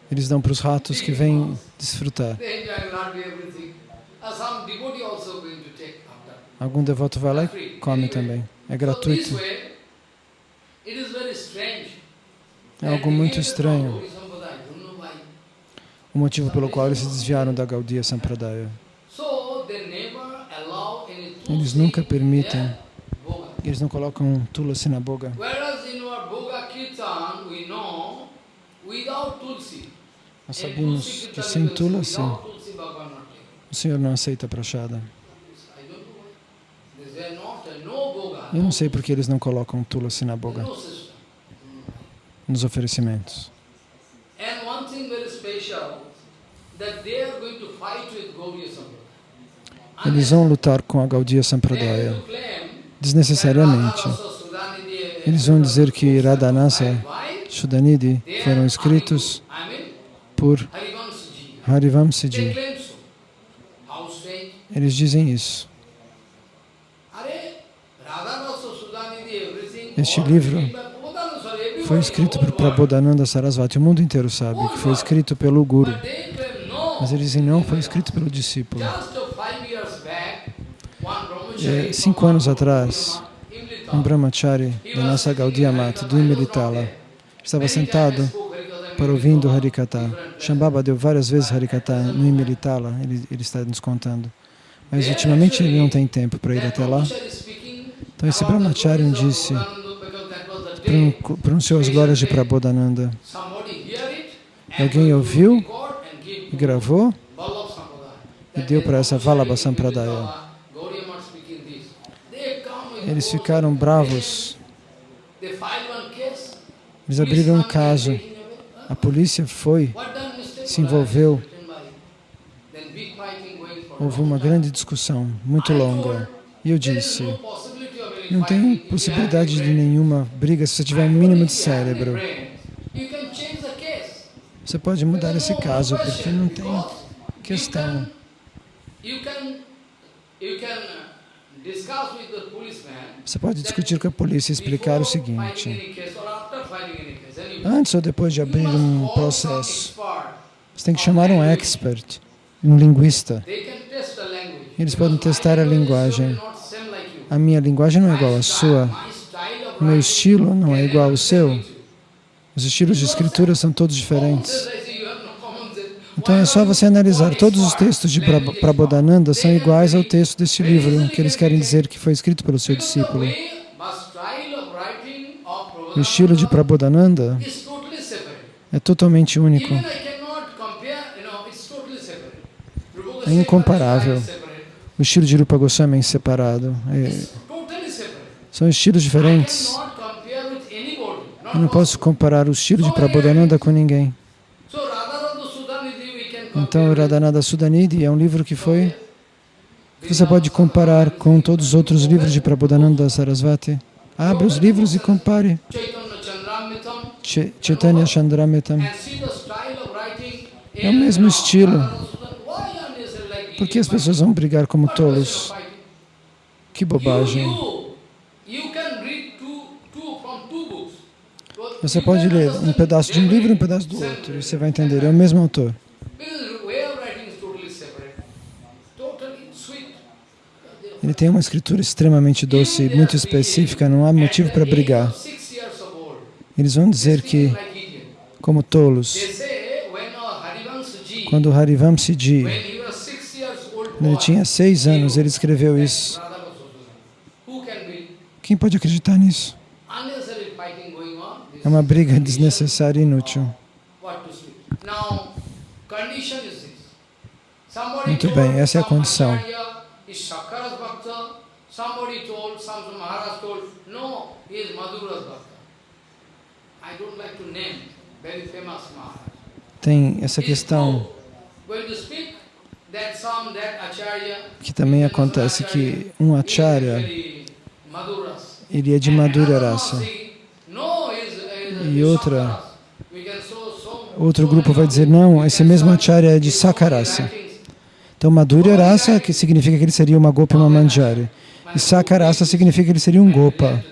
Eles dão para os ratos que vêm desfrutar. Algum devoto vai lá e come também. É gratuito. É algo muito estranho. O motivo pelo qual eles se desviaram da Gaudiya Sampradaya. Eles nunca permitem, eles não colocam tulasi na boga. Nós sabemos que sem tulasi, o Senhor não aceita prachada. Eu não sei porque eles não colocam tulasi na boga, nos oferecimentos. Eles vão lutar com a Gaudiya Sampradaya desnecessariamente. Eles vão dizer que Radhanasa Shudanidhi foram escritos por Harivamsiji. Eles dizem isso. Este livro foi escrito por Prabodhananda Sarasvati. O mundo inteiro sabe que foi escrito pelo Guru. Mas eles dizem, não, foi escrito pelo discípulo. É, cinco anos atrás, um brahmachari da nossa Gaudiya Mata, do Imelitala, estava sentado para ouvindo Harikata. Shambhava deu várias vezes Harikata no Imelitala, ele, ele está nos contando. Mas ultimamente ele não tem tempo para ir até lá. Então esse brahmachari disse, pronunciou as glórias de Prabodhananda. Alguém ouviu e gravou e deu para essa Vallabha Sampradaya. Eles ficaram bravos. Eles abriram um caso. A polícia foi, se envolveu. Houve uma grande discussão, muito longa. E eu disse, não tem possibilidade de nenhuma briga se você tiver um mínimo de cérebro. Você pode mudar esse caso, porque não tem questão. Você pode discutir com a polícia e explicar o seguinte. Antes ou depois de abrir um processo, você tem que chamar um expert, um linguista. Eles podem testar a linguagem. A minha linguagem não é igual à sua. O meu estilo não é igual ao seu. Os estilos de escritura são todos diferentes. Então é só você analisar. Todos os textos de Prabodhananda são iguais ao texto deste livro, que eles querem dizer que foi escrito pelo seu discípulo. O estilo de Prabodhananda é totalmente único. É incomparável. O estilo de Rupa Goswami é separado. É... São estilos diferentes. Eu não posso comparar o estilo de Prabodhananda com ninguém. Então, Radhanada Sudanidhi é um livro que foi... Você pode comparar com todos os outros livros de Prabodhananda Sarasvati. Abra os livros e compare. Chaitanya Chandramitam. É o mesmo estilo. Por que as pessoas vão brigar como tolos? Que bobagem. Você pode ler um pedaço de um livro e um pedaço do outro, e você vai entender, é o mesmo autor. Ele tem uma escritura extremamente doce, muito específica, não há motivo para brigar. Eles vão dizer que, como tolos, quando Harivamsiji Ele tinha seis anos, ele escreveu isso. Quem pode acreditar nisso? É uma briga desnecessária e inútil. Muito bem, essa é a condição. Tem essa questão que também acontece que um acharya ele é de madura raça. e outra outro grupo vai dizer não, esse mesmo acharya é de sakarasa. Então madura que significa que ele seria uma gopa e uma manjari. E sakarasa significa que ele seria um gopa.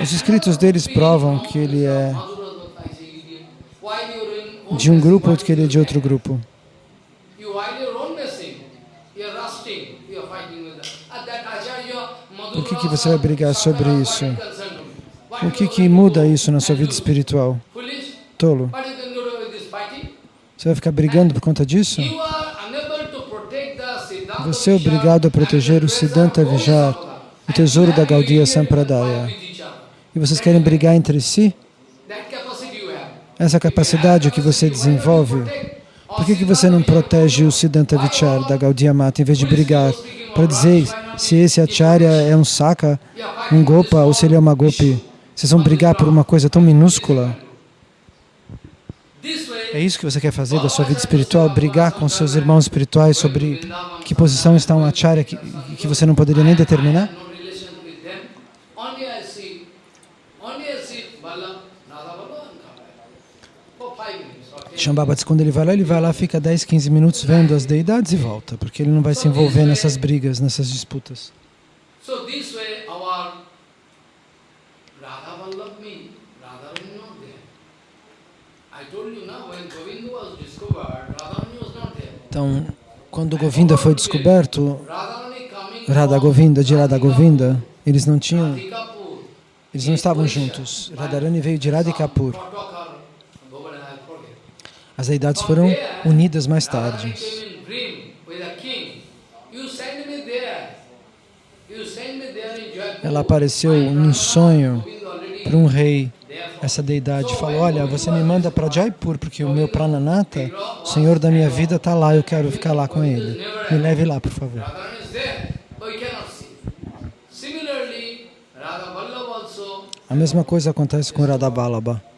Os escritos deles provam que ele é de um grupo ou que ele é de outro grupo. Por que, que você vai brigar sobre isso? O que, que muda isso na sua vida espiritual? Tolo. Você vai ficar brigando por conta disso? Você é obrigado a proteger o Siddhanta Vijar, o tesouro da Gaudiya Sampradaya e vocês querem brigar entre si? Essa capacidade que você desenvolve, por que, que você não protege o Siddhanta Vichar da Gaudiya Mata em vez de brigar para dizer se esse Acharya é um Saka, um Gopa ou se ele é uma Gopi? Vocês vão brigar por uma coisa tão minúscula? É isso que você quer fazer da sua vida espiritual? Brigar com seus irmãos espirituais sobre que posição está um Acharya que, que você não poderia nem determinar? Shambhava diz quando ele vai lá, ele vai lá, fica 10, 15 minutos vendo as deidades e volta, porque ele não vai se envolver nessas brigas, nessas disputas. Então, quando Govinda foi descoberto, Radha Govinda, de Radha Govinda, eles não tinham, eles não estavam juntos. Radharani veio de Radhikapur. As deidades foram unidas mais tarde. Ela apareceu num sonho para um rei. Essa deidade falou, olha, você me manda para Jaipur, porque o meu Prananata, o Senhor da minha vida, está lá, eu quero ficar lá com ele. Me leve lá, por favor. A mesma coisa acontece com Radha Balaba.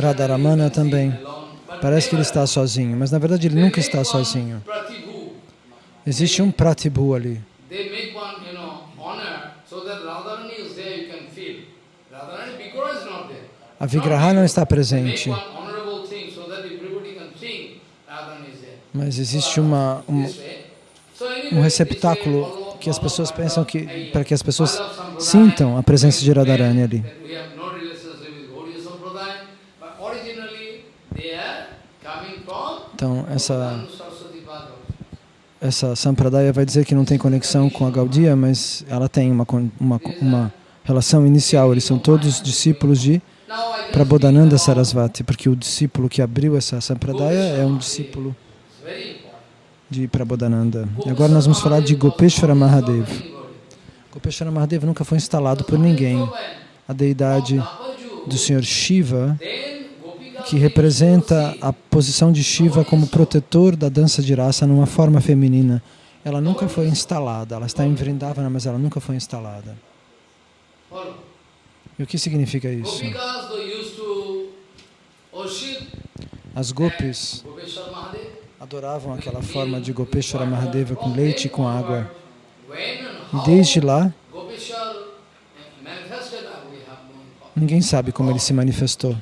Radharamana também. Parece que ele está sozinho, mas na verdade ele nunca está sozinho. Existe um Pratibhu ali. A Vigraha não está presente. Mas existe uma, uma, um receptáculo que as pessoas pensam que, para que as pessoas sintam a presença de Radharani ali. Então, essa, essa Sampradaya vai dizer que não tem conexão com a Gaudiya, mas ela tem uma, uma, uma relação inicial. Eles são todos discípulos de Prabodhananda Sarasvati, porque o discípulo que abriu essa Sampradaya é um discípulo de Prabodhananda. E agora nós vamos falar de Gopeshwara Mahadev. Gopeshwara nunca foi instalado por ninguém. A deidade do Senhor Shiva que representa a posição de Shiva como protetor da dança de raça numa forma feminina. Ela nunca foi instalada, ela está em Vrindavana, mas ela nunca foi instalada. E o que significa isso? As gopis adoravam aquela forma de Gopeshwara Mahadeva com leite e com água. E desde lá, ninguém sabe como ele se manifestou.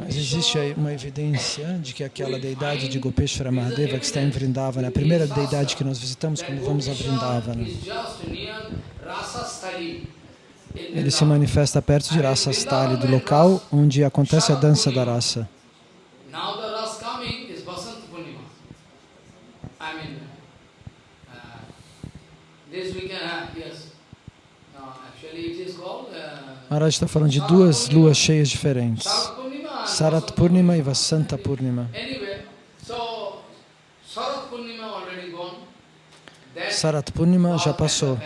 Mas existe uma evidência de que aquela deidade de Gopeshwara Mahadeva que está em Vrindavana, a primeira deidade que nós visitamos quando vamos a Vrindavana, ele se manifesta perto de Rasastali, do local onde acontece a dança da raça. Maharaj está falando de duas luas cheias diferentes. Sarat Purnima e Vasanta Purnima. Sarat Purnima já passou.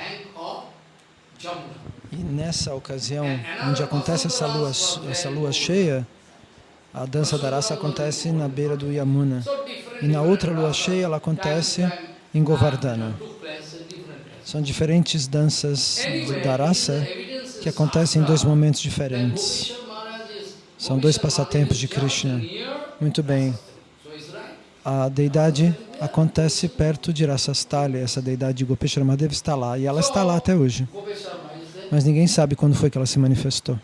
E nessa ocasião, onde acontece essa lua, essa lua cheia, a dança da raça acontece na beira do Yamuna. E na outra lua cheia, ela acontece em Govardhana. São diferentes danças da raça que acontecem em dois momentos diferentes. São dois passatempos de Krishna. Muito bem. A deidade acontece perto de Rasastali, essa deidade de Gopeshwara Mahadeva está lá, e ela está lá até hoje. Mas ninguém sabe quando foi que ela se manifestou.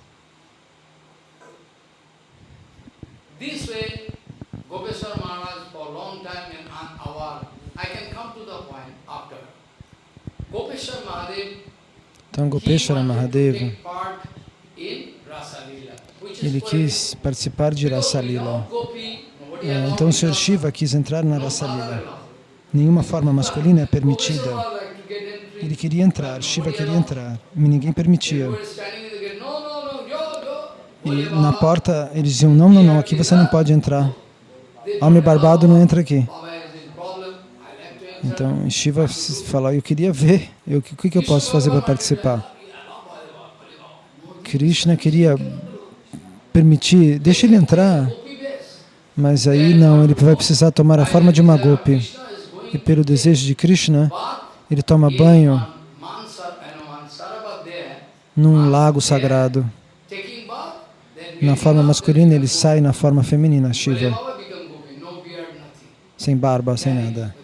Então, Gopeshwara Mahadeva, ele quis participar de Rasa Lila. É, então, o Sr. Shiva quis entrar na Rasa Lila. Nenhuma forma masculina é permitida. Ele queria entrar, Shiva queria entrar, mas ninguém permitia. E na porta eles diziam, não, não, não, aqui você não pode entrar. Homem barbado não entra aqui. Então Shiva falou, eu queria ver, eu, o que, que eu posso fazer para participar? Krishna queria permitir, deixa ele entrar, mas aí não, ele vai precisar tomar a forma de uma gopi. E pelo desejo de Krishna, ele toma banho num lago sagrado. Na forma masculina, ele sai na forma feminina, Shiva. Sem barba, sem nada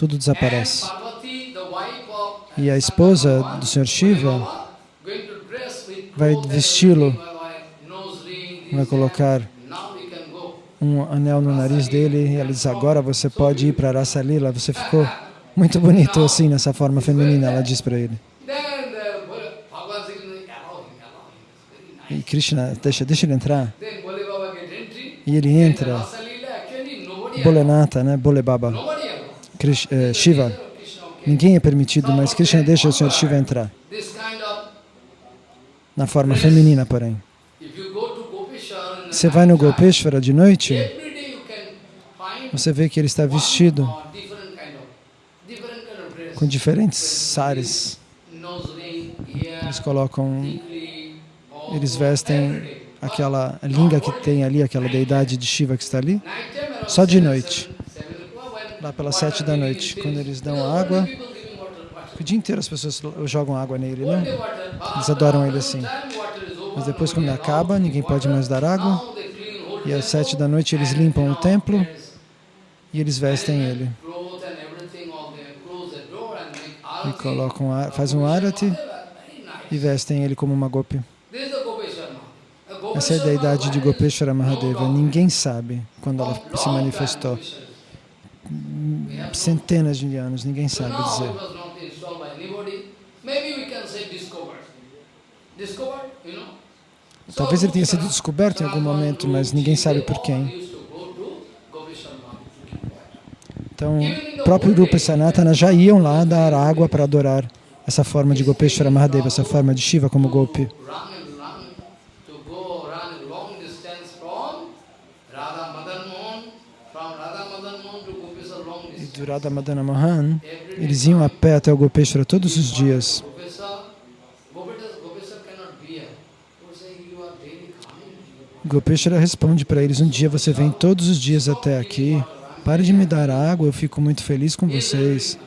tudo desaparece. E a esposa do Sr. Shiva vai vesti-lo, vai colocar um anel no nariz dele e ela diz, agora você pode ir para Rasa Lila, você ficou muito bonito assim, nessa forma feminina, ela diz para ele. E Krishna, deixa, deixa ele entrar. E ele entra. Bolenata, né? Bole Baba. Eh, Shiva. Ninguém é permitido, mas Krishna deixa o Senhor Shiva entrar. Na forma feminina, porém. Você vai no Gopeshwara de noite, você vê que ele está vestido com diferentes sares. Eles colocam, eles vestem aquela linga que tem ali, aquela deidade de Shiva que está ali, só de noite lá pelas sete da noite, quando eles dão água. O dia inteiro as pessoas jogam água nele, né? Eles adoram ele assim. Mas depois, quando acaba, ninguém pode mais dar água. E às sete da noite eles limpam o templo e eles vestem ele. E colocam, fazem um arati e vestem ele como uma gopi. Essa é a deidade de Gopeshwara Mahadeva. Ninguém sabe quando ela se manifestou centenas de anos, ninguém sabe dizer. Talvez ele tenha sido descoberto em algum momento, mas ninguém sabe por quem. Então, o próprio Rupa e Sanatana já iam lá dar água para adorar essa forma de Gopeshwara Mahadeva, essa forma de Shiva como Gopi. do Radha Madana Mohan, eles iam a pé até o Gopeshwara todos os dias. Gopeshwara responde para eles, um dia você vem todos os dias até aqui, pare de me dar água, eu fico muito feliz com vocês.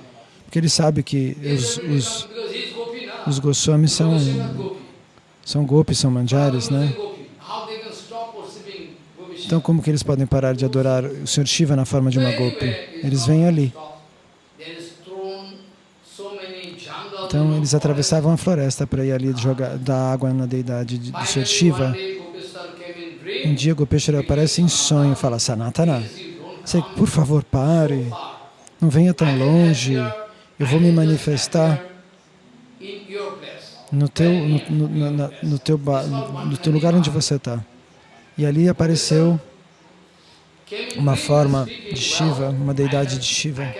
Porque ele sabe que os, os, os Goswamis são, são gopis, são manjares, né? Então, como que eles podem parar de adorar o Sr. Shiva na forma de uma gopi? Eles vêm ali. Então, eles atravessavam a floresta para ir ali jogar, dar água na deidade do Sr. Shiva. Um dia, Gopeshwara aparece em sonho e fala, Sanatana, você, por favor, pare, não venha tão longe, eu vou me manifestar no teu, no, no, no, no teu, no teu lugar onde você está. E ali apareceu uma forma de Shiva, uma deidade de Shiva.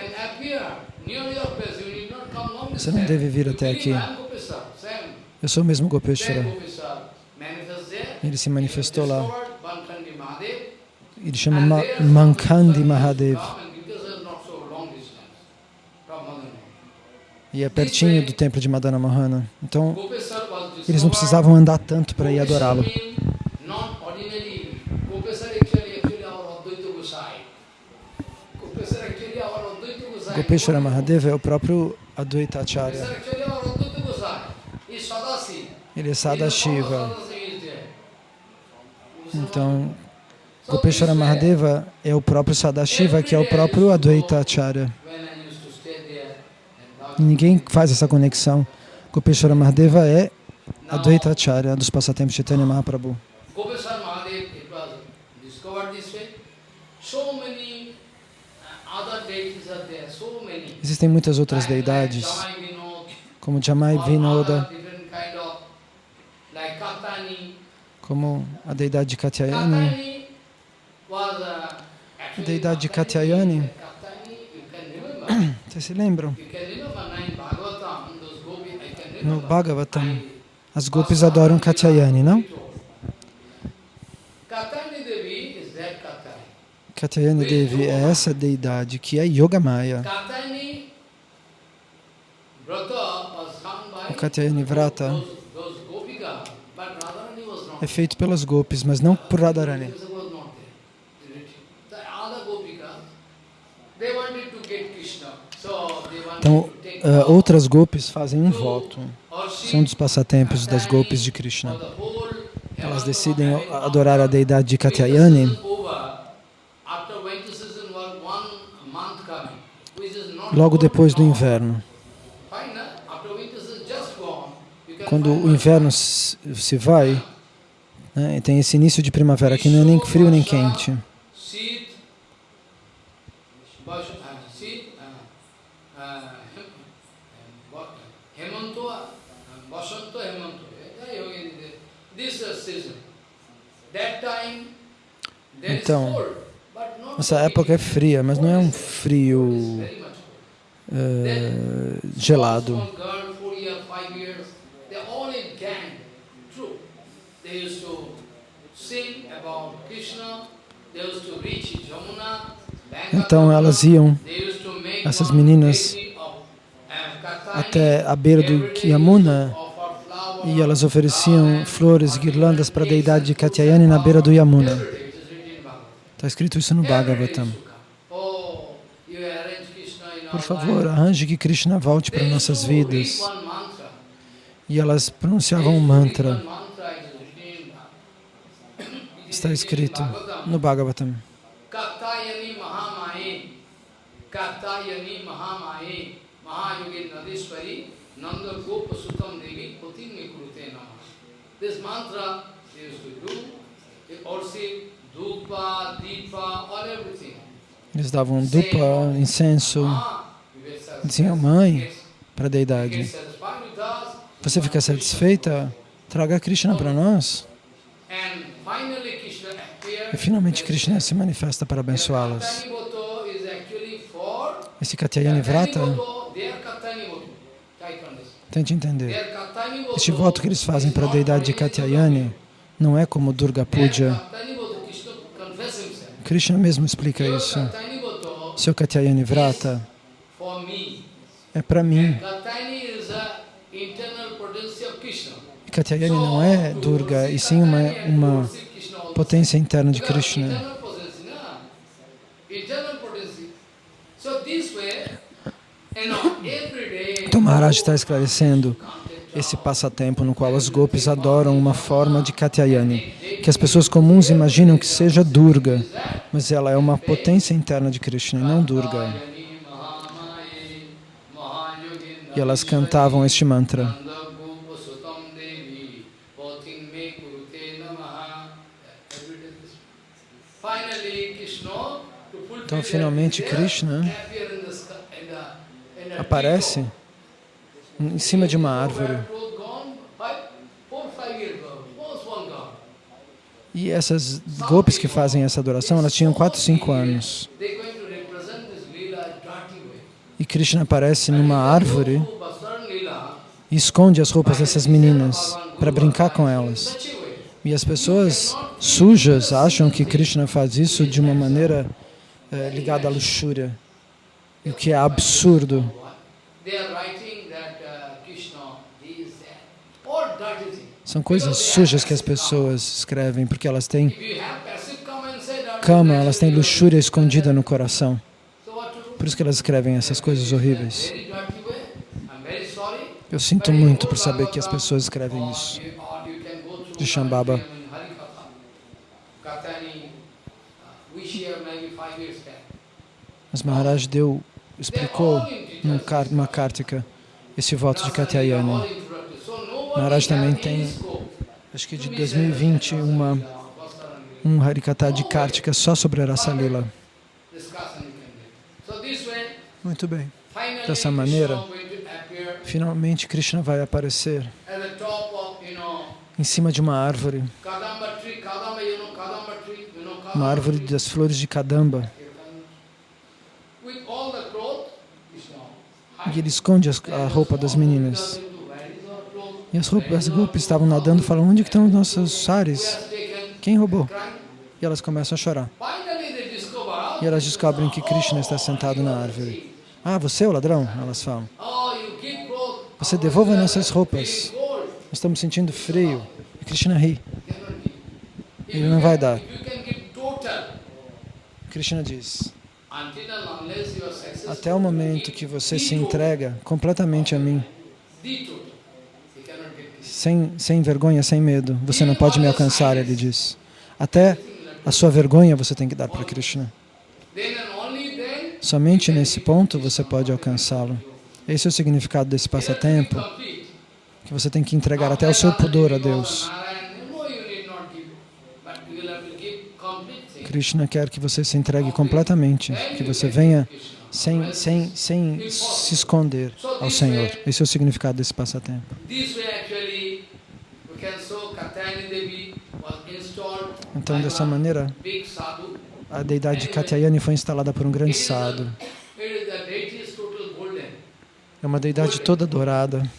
Você não deve vir até aqui. Eu sou o mesmo Gopeshwara. Ele se manifestou lá. Ele chama Ma Mankandi Mahadev. E é pertinho do templo de Madana Mohana. Então, eles não precisavam andar tanto para ir adorá-lo. Gopeshwara Mahadeva é o próprio Advaita Acharya. Ele é Sadashiva. Então, Gopeshwara Mahadeva é o próprio Sadashiva, que é o próprio Advaita Acharya. Ninguém faz essa conexão. Gopeshwara Mahadeva é Advaita Acharya dos passatempos de Chaitanya Mahaprabhu. Uh. Existem muitas outras deidades, como Jamai Vinoda, como a deidade de Katyayani. A deidade de Katyayani, vocês se lembram? No. Bhagavatam, as gopis adoram Katyayani, não? Katyayani Devi é essa deidade que é Yogamaya. O Katyayani Vrata é feito pelas gopis, mas não por Radharani. Então, vow outras gopis fazem um voto. São dos passatempos das gopis de Krishna. Elas decidem adorar a deidade de Katyayani logo depois do inverno. Quando o inverno se vai, né, e tem esse início de primavera que não é nem frio nem quente. Uh, uh, uh, uh, uh, uh, time, there is Então, Essa época é fria, mas não é um frio eh, gelado. Small girl, four years, five years, they all in gang. True. They used to sing about Krishna. They used to reach Jamuna. Então elas iam They used to make essas meninas, até a beira do Yamuna e elas ofereciam flores, or guirlandas para a deidade de Katyayani na beira do Yamuna. Está escrito isso no Bhagavatam. Oh, Por favor, arranje que Krishna volte para nossas vidas. E elas pronunciavam um mantra. Está escrito no Bhagavatam. Mahamaye, Mahamaye, Nadishwari, Nanda Gopa Sutam Devi, Namah. This mantra they used to do, they also Dhupa, Deepa, all everything. Eles davam dupa, incenso, diziam, mãe, para a deidade. Você fica satisfeita? Traga Krishna para nós. And finally Krishna appeared. E finalmente Krishna se manifesta para abençoá-las. Esse Katyayani Vrata, tente entender. Este voto que eles fazem para a deidade de Katyayani não é como Durga Puja. Krishna mesmo explica isso. Seu Katyayani Vrata é para mim. Katyayani não é Durga, e sim uma, uma potência interna de Krishna. Então Maharaj está esclarecendo esse passatempo no qual as gopis adoram uma forma de Katyayani, que as pessoas comuns imaginam que seja Durga, mas ela é uma potência interna de Krishna, não Durga. E elas cantavam este mantra. Então, finalmente, Krishna aparece em cima de uma árvore. E essas gopis que fazem essa adoração, elas tinham 4, 5 anos. E Krishna aparece numa árvore e esconde as roupas dessas meninas para brincar com elas. E as pessoas sujas acham que Krishna faz isso de uma maneira ligada à luxúria, o que é absurdo. Uh. São coisas sujas que as pessoas escrevem porque elas têm cama, elas têm luxúria escondida no coração. Por isso que elas escrevem essas coisas horríveis. Eu sinto muito por saber que as pessoas escrevem isso. De Shambhava. Mas Maharaj deu, explicou car- numa Kartika esse voto de Katyayani. Maharaj também tem, acho que de 2020, uma, um Harikata de Kartika só sobre a Rasa Lila. Muito bem. Dessa maneira, Finalmente Krishna vai aparecer em cima de uma árvore, uma árvore das flores de Kadamba. Ele esconde as- a roupa das meninas. E as roupas, as estavam nadando e falam, onde estão os nossos sares? Quem roubou? E elas começam a chorar. E elas descobrem que Krishna está sentado na árvore. Ah, você é o ladrão? Elas falam. Você devolva nossas roupas. Nós estamos sentindo frio. E Krishna ri. Ele não vai dar. Krishna diz, até o momento que você se entrega completamente a mim, sem, sem vergonha, sem medo, você não pode me alcançar, ele diz. Até a sua vergonha você tem que dar para Krishna. Somente nesse ponto você pode alcançá-lo. Esse é o significado desse passatempo, que você tem que entregar até o seu pudor a Deus. Krishna quer que você se entregue completamente, que você venha sem, sem, sem se esconder ao Senhor. Esse é o significado desse passatempo. Então, dessa maneira, a deidade Katyayani foi instalada por um grande sadhu. É uma deidade toda dourada.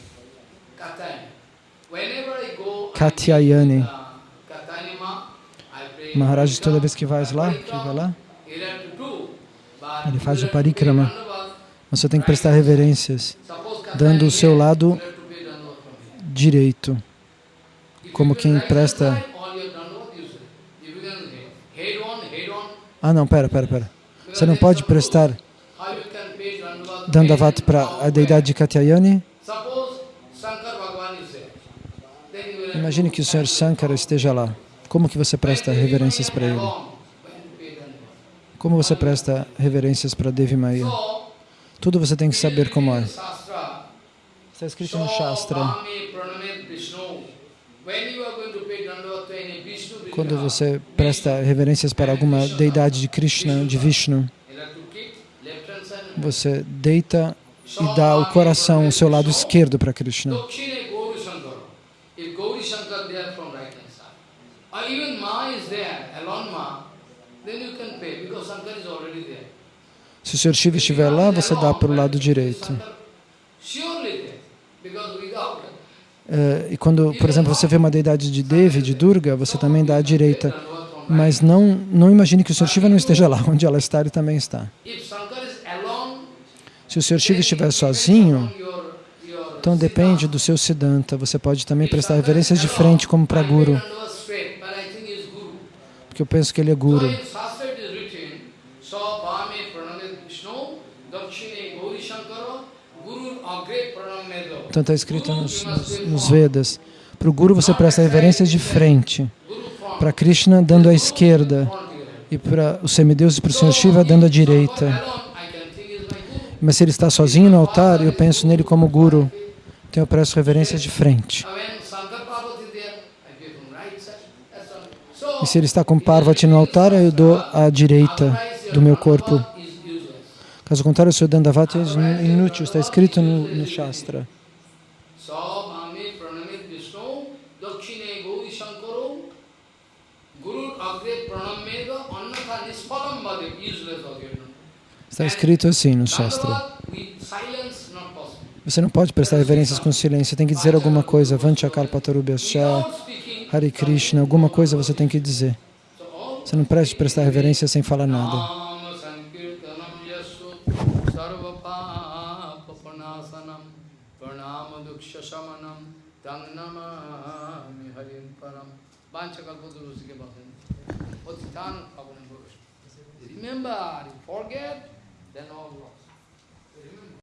Katyayani. Maharaj, toda vez que vai lá, que vai lá, ele faz o parikrama. Você tem que prestar reverências, dando o seu lado direito, como quem presta... Ah, não, pera, pera, pera. Você não pode prestar Dandavat para a deidade de Katyayani. Imagine que o Senhor Sankara esteja lá. Como que você presta reverências para ele? Como você presta reverências para Devi Maya? Tudo você tem que saber como é. Está escrito no Shastra. Quando você presta reverências para alguma deidade de Krishna, de Vishnu, você deita e dá o coração, o seu lado esquerdo para Krishna. Se o Sr. Shiva estiver lá, você dá para o lado direito. É, e quando, por exemplo, você vê uma deidade de Devi, de Durga, você também dá à direita. Mas não, não imagine que o Sr. Shiva não esteja lá. Onde ela está, ele também está. Se o Sr. Shiva estiver sozinho, então depende do seu Siddhanta. Você pode também prestar reverências de frente, como para Guru. Porque eu penso que ele é Guru. Então está escrito nos, nos, nos Vedas. Para o Guru você presta reverências de frente. Para Krishna dando à esquerda. E para os semideuses, para o Senhor Shiva dando à direita. Mas se ele está sozinho no altar, eu penso nele como Guru. Então eu presto reverências de frente. E se ele está com Parvati no altar, eu dou à direita do meu corpo. Caso contrário, o seu Dandavati é inútil, está escrito no, no Shastra. Está escrito assim no Shastra. Você não pode prestar reverências com silêncio, você tem que dizer alguma coisa. Vanchakalpatarubhyascha, Without speaking, Hare Krishna, alguma coisa você tem que dizer. Você não preste prestar reverência sem falar nada. Remember, you forget, then all. Remember.